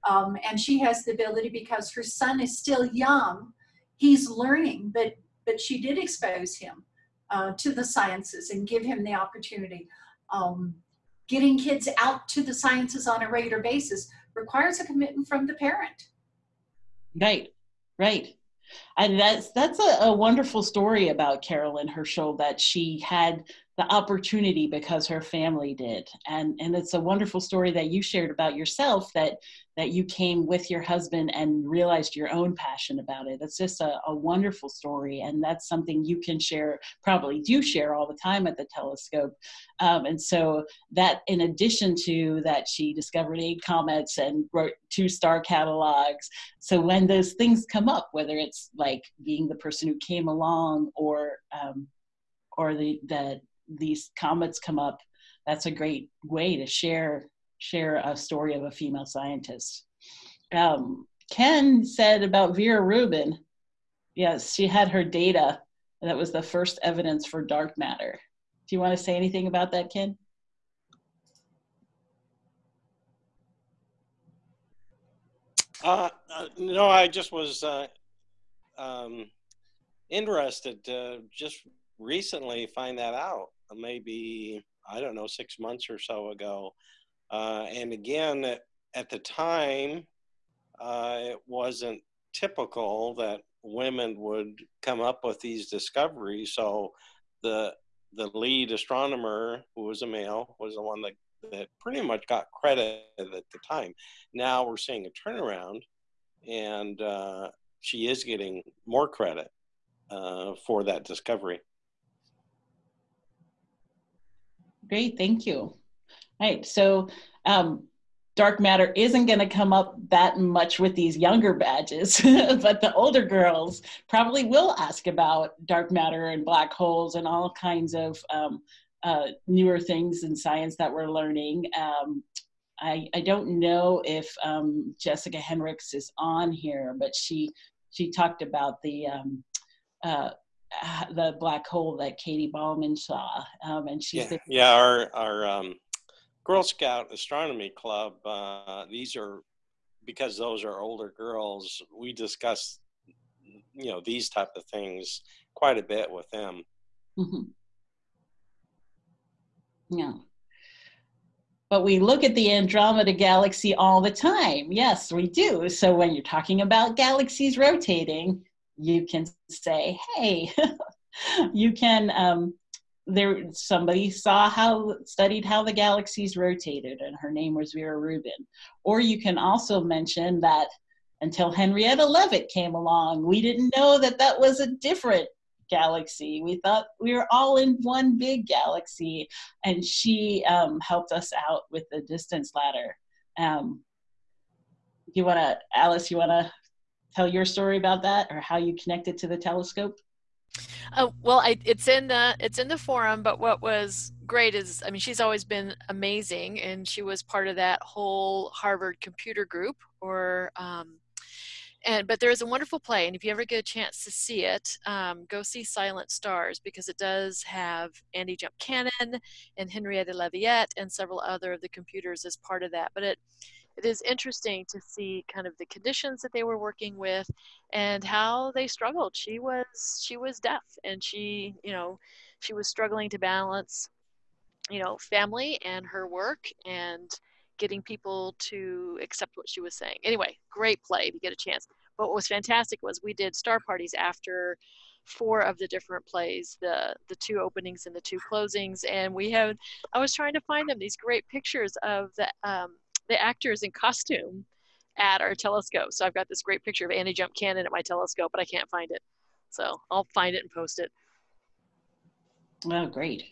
Um, and she has the ability because her son is still young, he's learning, but, but she did expose him uh, to the sciences and give him the opportunity. Um, getting kids out to the sciences on a regular basis requires a commitment from the parent. Right, right. And that's that's a, a, wonderful story about Carolyn Herschel that she had the opportunity because her family did. And and it's a wonderful story that you shared about yourself that that you came with your husband and realized your own passion about it. It's just a, a wonderful story. And that's something you can share, probably do share all the time at the telescope. Um, and so that in addition to that, she discovered eight comets and wrote two star catalogs. So when those things come up, whether it's like being the person who came along or um, or the, the these comets come up, that's a great way to share share a story of a female scientist. Um, Ken said about Vera Rubin, yes, she had her data. That was the first evidence for dark matter. Do you want to say anything about that, Ken? Uh, uh, no, I just was uh, um, interested to just recently find that out. Maybe, I don't know, six months or so ago. Uh, and again, at the time, uh, it wasn't typical that women would come up with these discoveries. So the the lead astronomer, who was a male, was the one that, that pretty much got credit at the time. Now we're seeing a turnaround, and uh, she is getting more credit uh, for that discovery. Great, thank you. Right. So um, dark matter isn't going to come up that much with these younger badges, but the older girls probably will ask about dark matter and black holes and all kinds of um, uh, newer things in science that we're learning. Um, I, I don't know if um, Jessica Henricks is on here, but she she talked about the um, uh, the black hole that Katie Bouman saw, um, and she's Yeah, yeah. Our our um, Girl Scout Astronomy Club. Uh, these are because those are older girls. We discuss, you know, these type of things quite a bit with them. Mhm. Yeah. But we look at the Andromeda galaxy all the time. Yes, we do. So when you're talking about galaxies rotating, you can say, hey, you can, um, there, somebody saw how, studied how the galaxies rotated, and her name was Vera Rubin. Or you can also mention that until Henrietta Leavitt came along, we didn't know that that was a different galaxy. We thought we were all in one big galaxy, and she um, helped us out with the distance ladder. Um, you want to, Alice? You want to tell your story about that, or how you connected to the telescope? Oh well, I, it's in the it's in the forum. But what was great is, I mean, she's always been amazing, and she was part of that whole Harvard computer group, or um, and but there is a wonderful play, and if you ever get a chance to see it, um, go see Silent Stars because it does have Annie Jump Cannon and Henrietta Leavitt and several other of the computers as part of that. But it it is interesting to see kind of the conditions that they were working with and how they struggled. She was she was deaf and she, you know, she was struggling to balance, you know, family and her work and getting people to accept what she was saying. Anyway, great play you get a chance. But what was fantastic was we did star parties after four of the different plays the the two openings and the two closings and we had i was trying to find them these great pictures of the um, the actors in costume at our telescope. So I've got this great picture of Annie Jump Cannon at my telescope, but I can't find it. So I'll find it and post it. Oh, great.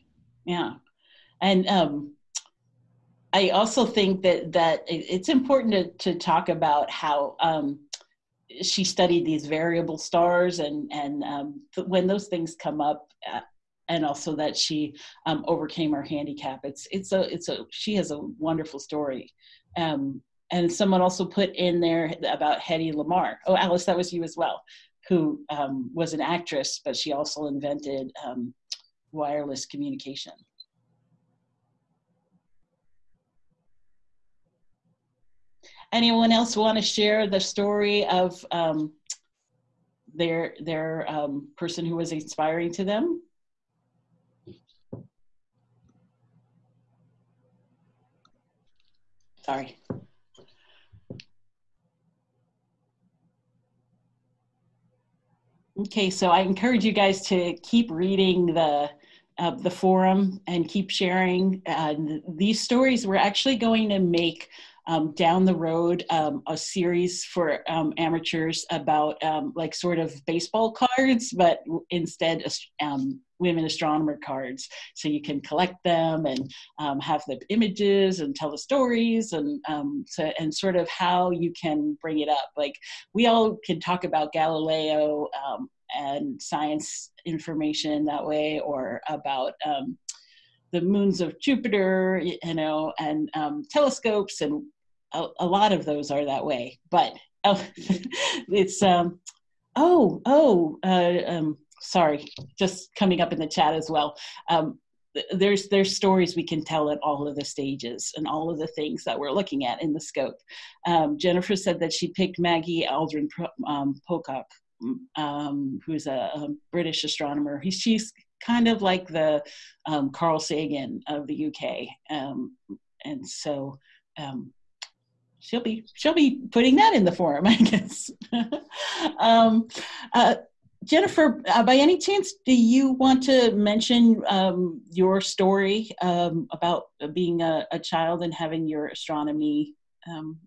Yeah. And um, I also think that, that it's important to, to talk about how um, she studied these variable stars and, and um, when those things come up, uh, and also that she um, overcame her handicap. It's it's a it's a she has a wonderful story, um, and someone also put in there about Hedy Lamarr. Oh, Alice, that was you as well, who um, was an actress, but she also invented um, wireless communication. Anyone else want to share the story of um, their their um, person who was inspiring to them? Sorry. Okay, so I encourage you guys to keep reading the uh, the forum and keep sharing. Uh, these stories we're actually going to make um, down the road um, a series for um, amateurs about um, like sort of baseball cards, but instead um, women astronomer cards. So you can collect them and have the images and tell the stories and so, and sort of how you can bring it up. Like we all can talk about Galileo and science information that way or about um, the moons of Jupiter, you know, and um, telescopes, and a, a, lot of those are that way. But oh, it's um, oh oh uh, um, sorry, just coming up in the chat as well. Um, there's there's stories we can tell at all of the stages and all of the things that we're looking at in the scope. Um, Jennifer said that she picked Maggie Aderin um, Pocock um, who's a, a, British astronomer. He, she's kind of like the um, Carl Sagan of the UK, um, and so um, she'll be she'll be putting that in the forum, I guess. Um, uh, Jennifer, uh, by any chance, do you want to mention um, your story about being a, a, child and having your astronomy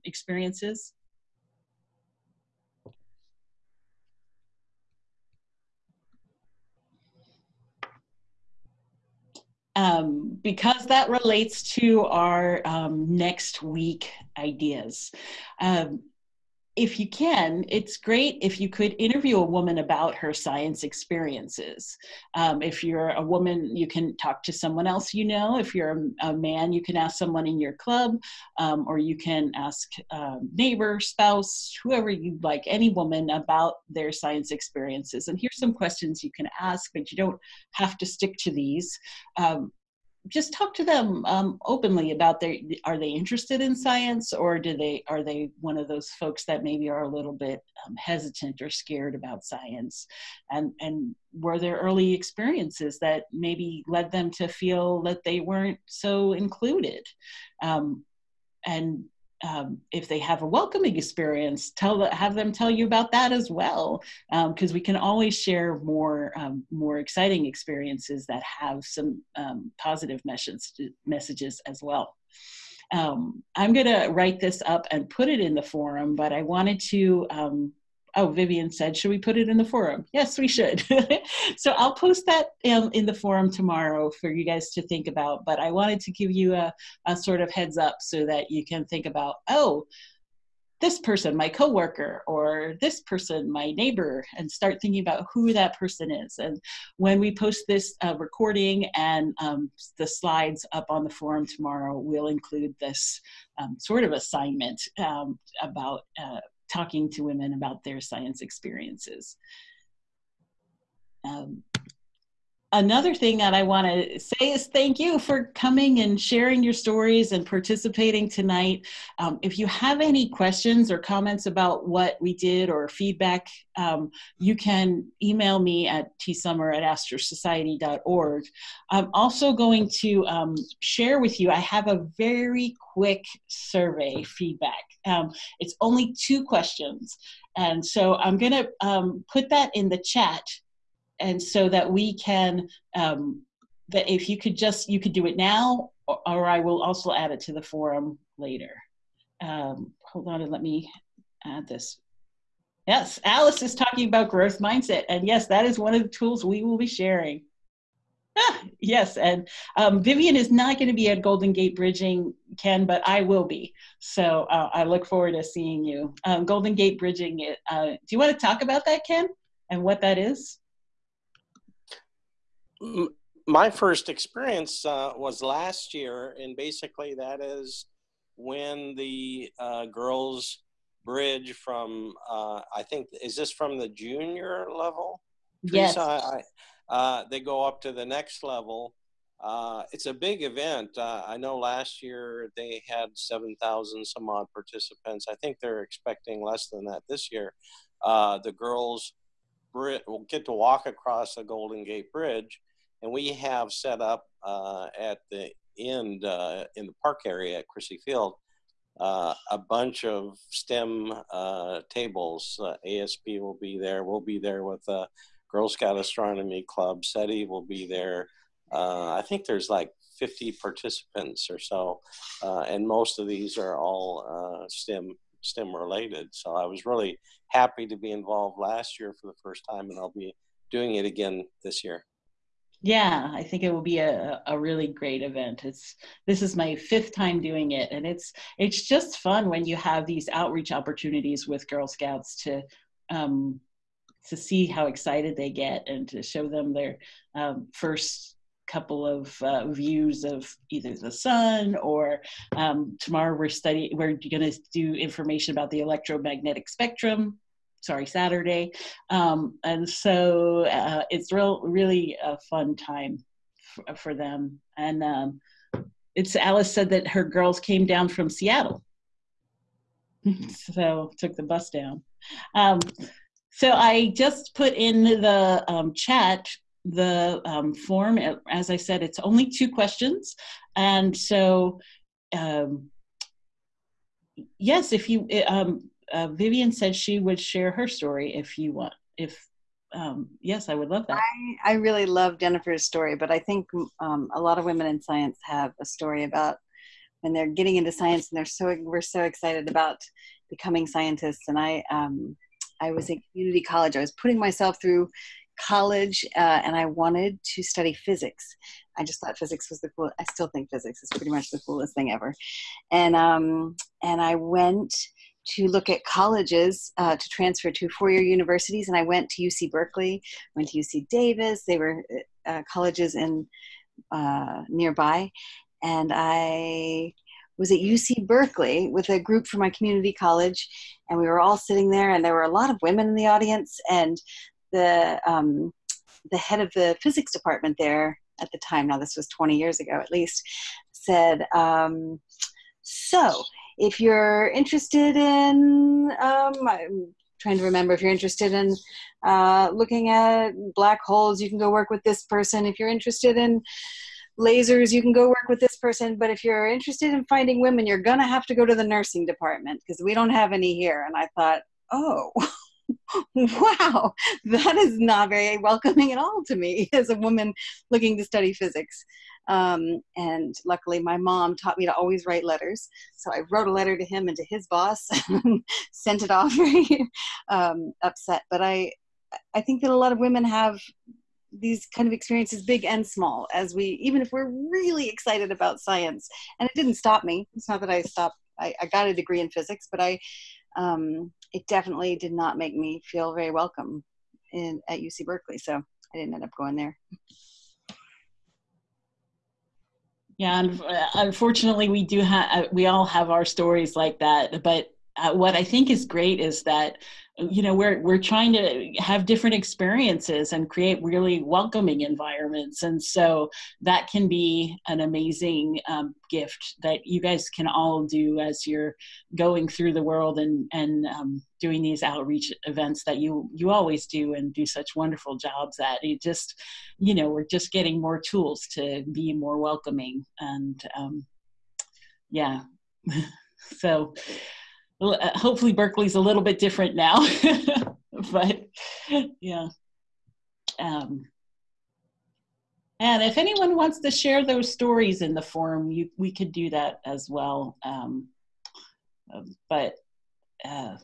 experiences? Um, because that relates to our um, next week ideas. Um, if you can, it's great if you could interview a woman about her science experiences. Um, if you're a woman, you can talk to someone else you know. If you're a, a man, you can ask someone in your club, um, or you can ask um, neighbor, spouse, whoever you'd like, any woman about their science experiences. And here's some questions you can ask, but you don't have to stick to these. Um, just talk to them um, openly about their are they interested in science or do they are they one of those folks that maybe are a little bit um, hesitant or scared about science? And and were there early experiences that maybe led them to feel that they weren't so included? Um, and um, if they have a welcoming experience, tell have them tell you about that as well, because um, we can always share more um, more exciting experiences that have some um, positive messages messages as well. Um, I'm going to write this up and put it in the forum, but I wanted to um, oh, Vivian said, should we put it in the forum? Yes, we should. so I'll post that um, in the forum tomorrow for you guys to think about. But I wanted to give you a, a sort of heads up so that you can think about, oh, this person, my coworker, or this person, my neighbor, and start thinking about who that person is. And when we post this uh, recording and um, the slides up on the forum tomorrow, we'll include this um, sort of assignment um, about uh, talking to women about their science experiences. Um, another thing that I want to say is thank you for coming and sharing your stories and participating tonight. Um, if you have any questions or comments about what we did or feedback, um, you can email me at tsummer at astrosociety.org. I'm also going to um, share with you, I have a very quick survey feedback. Um, it's only two questions. And so I'm going to um, put that in the chat and so that we can um, that if you could just you could do it now or, or, I will also add it to the forum later. Um, hold on and let me add this. Yes, Alice is talking about growth mindset, and yes, that is one of the tools we will be sharing. Ah, yes, and um, Vivian is not going to be at Golden Gate Bridging, Ken, but I will be. So uh, I look forward to seeing you. Um, Golden Gate Bridging, uh, do you want to talk about that, Ken, and what that is? My first experience uh, was last year, and basically that is when the uh, girls bridge from uh, I think is this from the junior level? Yes. I, uh, they go up to the next level. Uh, it's a big event. Uh, I know last year they had 7,000 some odd participants. I think they're expecting less than that this year. the girls will get to walk across the Golden Gate Bridge and we have set up uh, at the end uh, in the park area at Crissy Field uh, a bunch of STEM uh, tables. Uh, ASP will be there. We'll be there with the Girl Scout Astronomy Club. SETI will be there. Uh, I think there's like 50 participants or so, and most of these are all STEM STEM related. So I was really happy to be involved last year for the first time, and I'll be doing it again this year. Yeah, I think it will be a, a really great event. It's this is my fifth time doing it, and it's it's just fun when you have these outreach opportunities with Girl Scouts to um, to see how excited they get and to show them their um, first couple of uh, views of either the sun or um, tomorrow we're studying we're going to do information about the electromagnetic spectrum sorry Saturday, um, and so uh, it's real really a fun time for, for them. And um, it's Alice said that her girls came down from Seattle, so took the bus down. Um, so I just put in the um, chat the um, form. As I said, it's only two questions, and so um, yes, if you um, uh, Vivian said she would share her story if you want. If um, yes, I would love that. I, I really love Jennifer's story, but I think um, a lot of women in science have a story about when they're getting into science and they're so we're so excited about becoming scientists. And I um, I was in community college. I was putting myself through college uh, and I wanted to study physics. I just thought physics was the cool. I still think physics is pretty much the coolest thing ever. And um, and I went to look at colleges uh, to transfer to four-year universities, and I went to UC Berkeley, went to UC Davis. They were uh, colleges in uh, nearby, and I was at UC Berkeley with a group from my community college, and we were all sitting there, and there were a lot of women in the audience, and the um, the head of the physics department there at the time, now this was 20 years ago at least, said, um, so if you're interested in, um, I'm trying to remember, if you're interested in uh, looking at black holes, you can go work with this person. If you're interested in lasers, you can go work with this person. But if you're interested in finding women, you're going to have to go to the nursing department because we don't have any here. And I thought, oh. wow, that is not very welcoming at all to me as a woman looking to study physics. Um, and luckily, my mom taught me to always write letters. So I wrote a letter to him and to his boss, and sent it off um, upset. But I, I think that a lot of women have these kind of experiences, big and small, as we, even if we're really excited about science. And it didn't stop me. It's not that I stopped. I, I got a degree in physics, but I um, it definitely did not make me feel very welcome in at UC Berkeley. So I didn't end up going there. Yeah, uh, unfortunately, we do have uh, we all have our stories like that. But uh, what I think is great is that you know we're we're trying to have different experiences and create really welcoming environments. And so that can be an amazing um, gift that you guys can all do as you're going through the world and and um, doing these outreach events that you you always do and do such wonderful jobs at. It just you know we're just getting more tools to be more welcoming and um, yeah. So hopefully Berkeley's a little bit different now, but yeah. Um, and if anyone wants to share those stories in the forum, you, we could do that as well. Um, but, uh,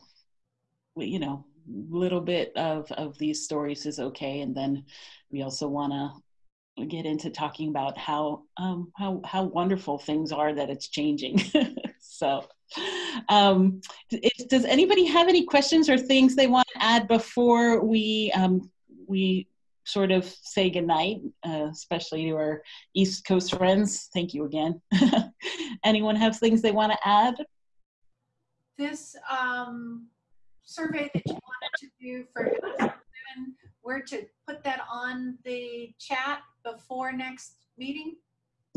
you know, a little bit of, of these stories is okay. And then we also want to get into talking about how, um, how, how wonderful things are that it's changing. so, um, does anybody have any questions or things they want to add before we um, we sort of say goodnight, uh, especially to our East Coast friends? Thank you again. Anyone have things they want to add? This um, survey that you wanted to do for women, where to put that on the chat before next meeting?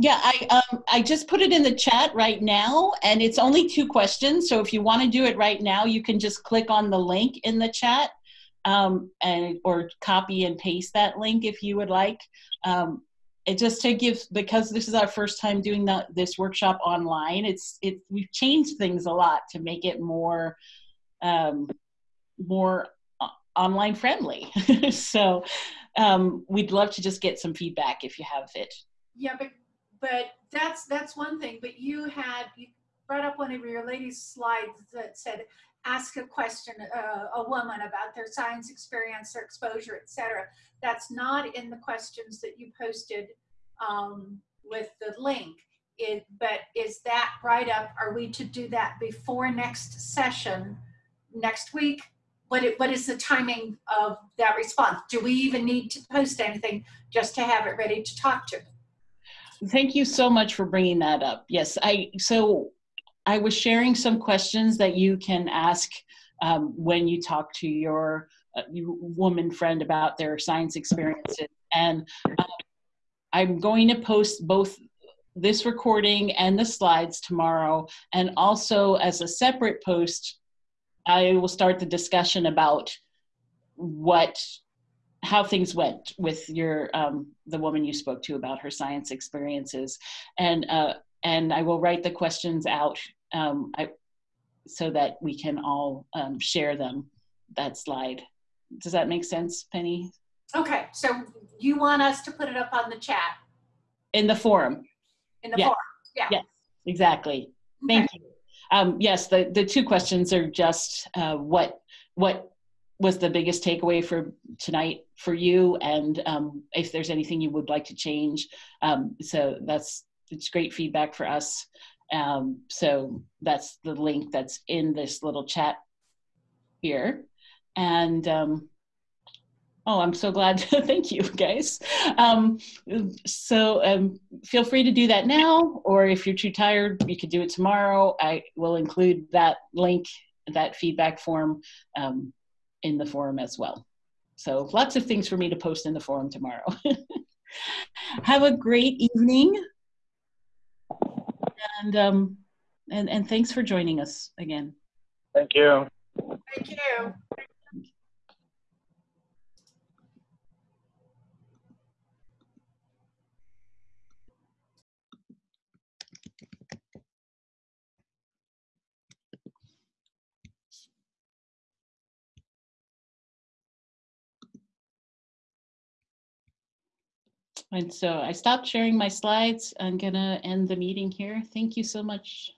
Yeah, I um, I just put it in the chat right now, and it's only two questions. So if you want to do it right now, you can just click on the link in the chat, um, and or copy and paste that link if you would like. Um, it just to give because this is our first time doing the, this workshop online. It's it we've changed things a lot to make it more um, more uh, online friendly. so um, we'd love to just get some feedback if you have it. Yeah, but but that's that's one thing. But you had you brought up one of your ladies' slides that said ask a question uh, a woman about their science experience, their exposure, etc. That's not in the questions that you posted um, with the link. It, but is that right up? Are we to do that before next session, next week? What, it, what is the timing of that response? Do we even need to post anything just to have it ready to talk to? Thank you so much for bringing that up. Yes, I so I was sharing some questions that you can ask um, when you talk to your uh, woman friend about their science experiences, and um, I'm going to post both this recording and the slides tomorrow, and also as a separate post, I will start the discussion about what how things went with your um, the woman you spoke to about her science experiences, and uh, and I will write the questions out um, I, so that we can all um, share them. That slide. Does that make sense, Penny? Okay, so you want us to put it up on the chat in the forum. In the forum, yeah. Yes, exactly. Thank you. Um, yes, the the two questions are just uh, what what was the biggest takeaway for tonight for you and um, if there's anything you would like to change um, so that's it's great feedback for us Um, so that's the link that's in this little chat here. And um, oh, I'm so glad. Thank you, guys. Um, so um, feel free to do that now, or if you're too tired, you could do it tomorrow. I will include that link, that feedback form um, in the forum as well. So lots of things for me to post in the forum tomorrow. Have a great evening. And, um, and, and thanks for joining us again. Thank you. Thank you. And so I stopped sharing my slides. I'm gonna end the meeting here. Thank you so much.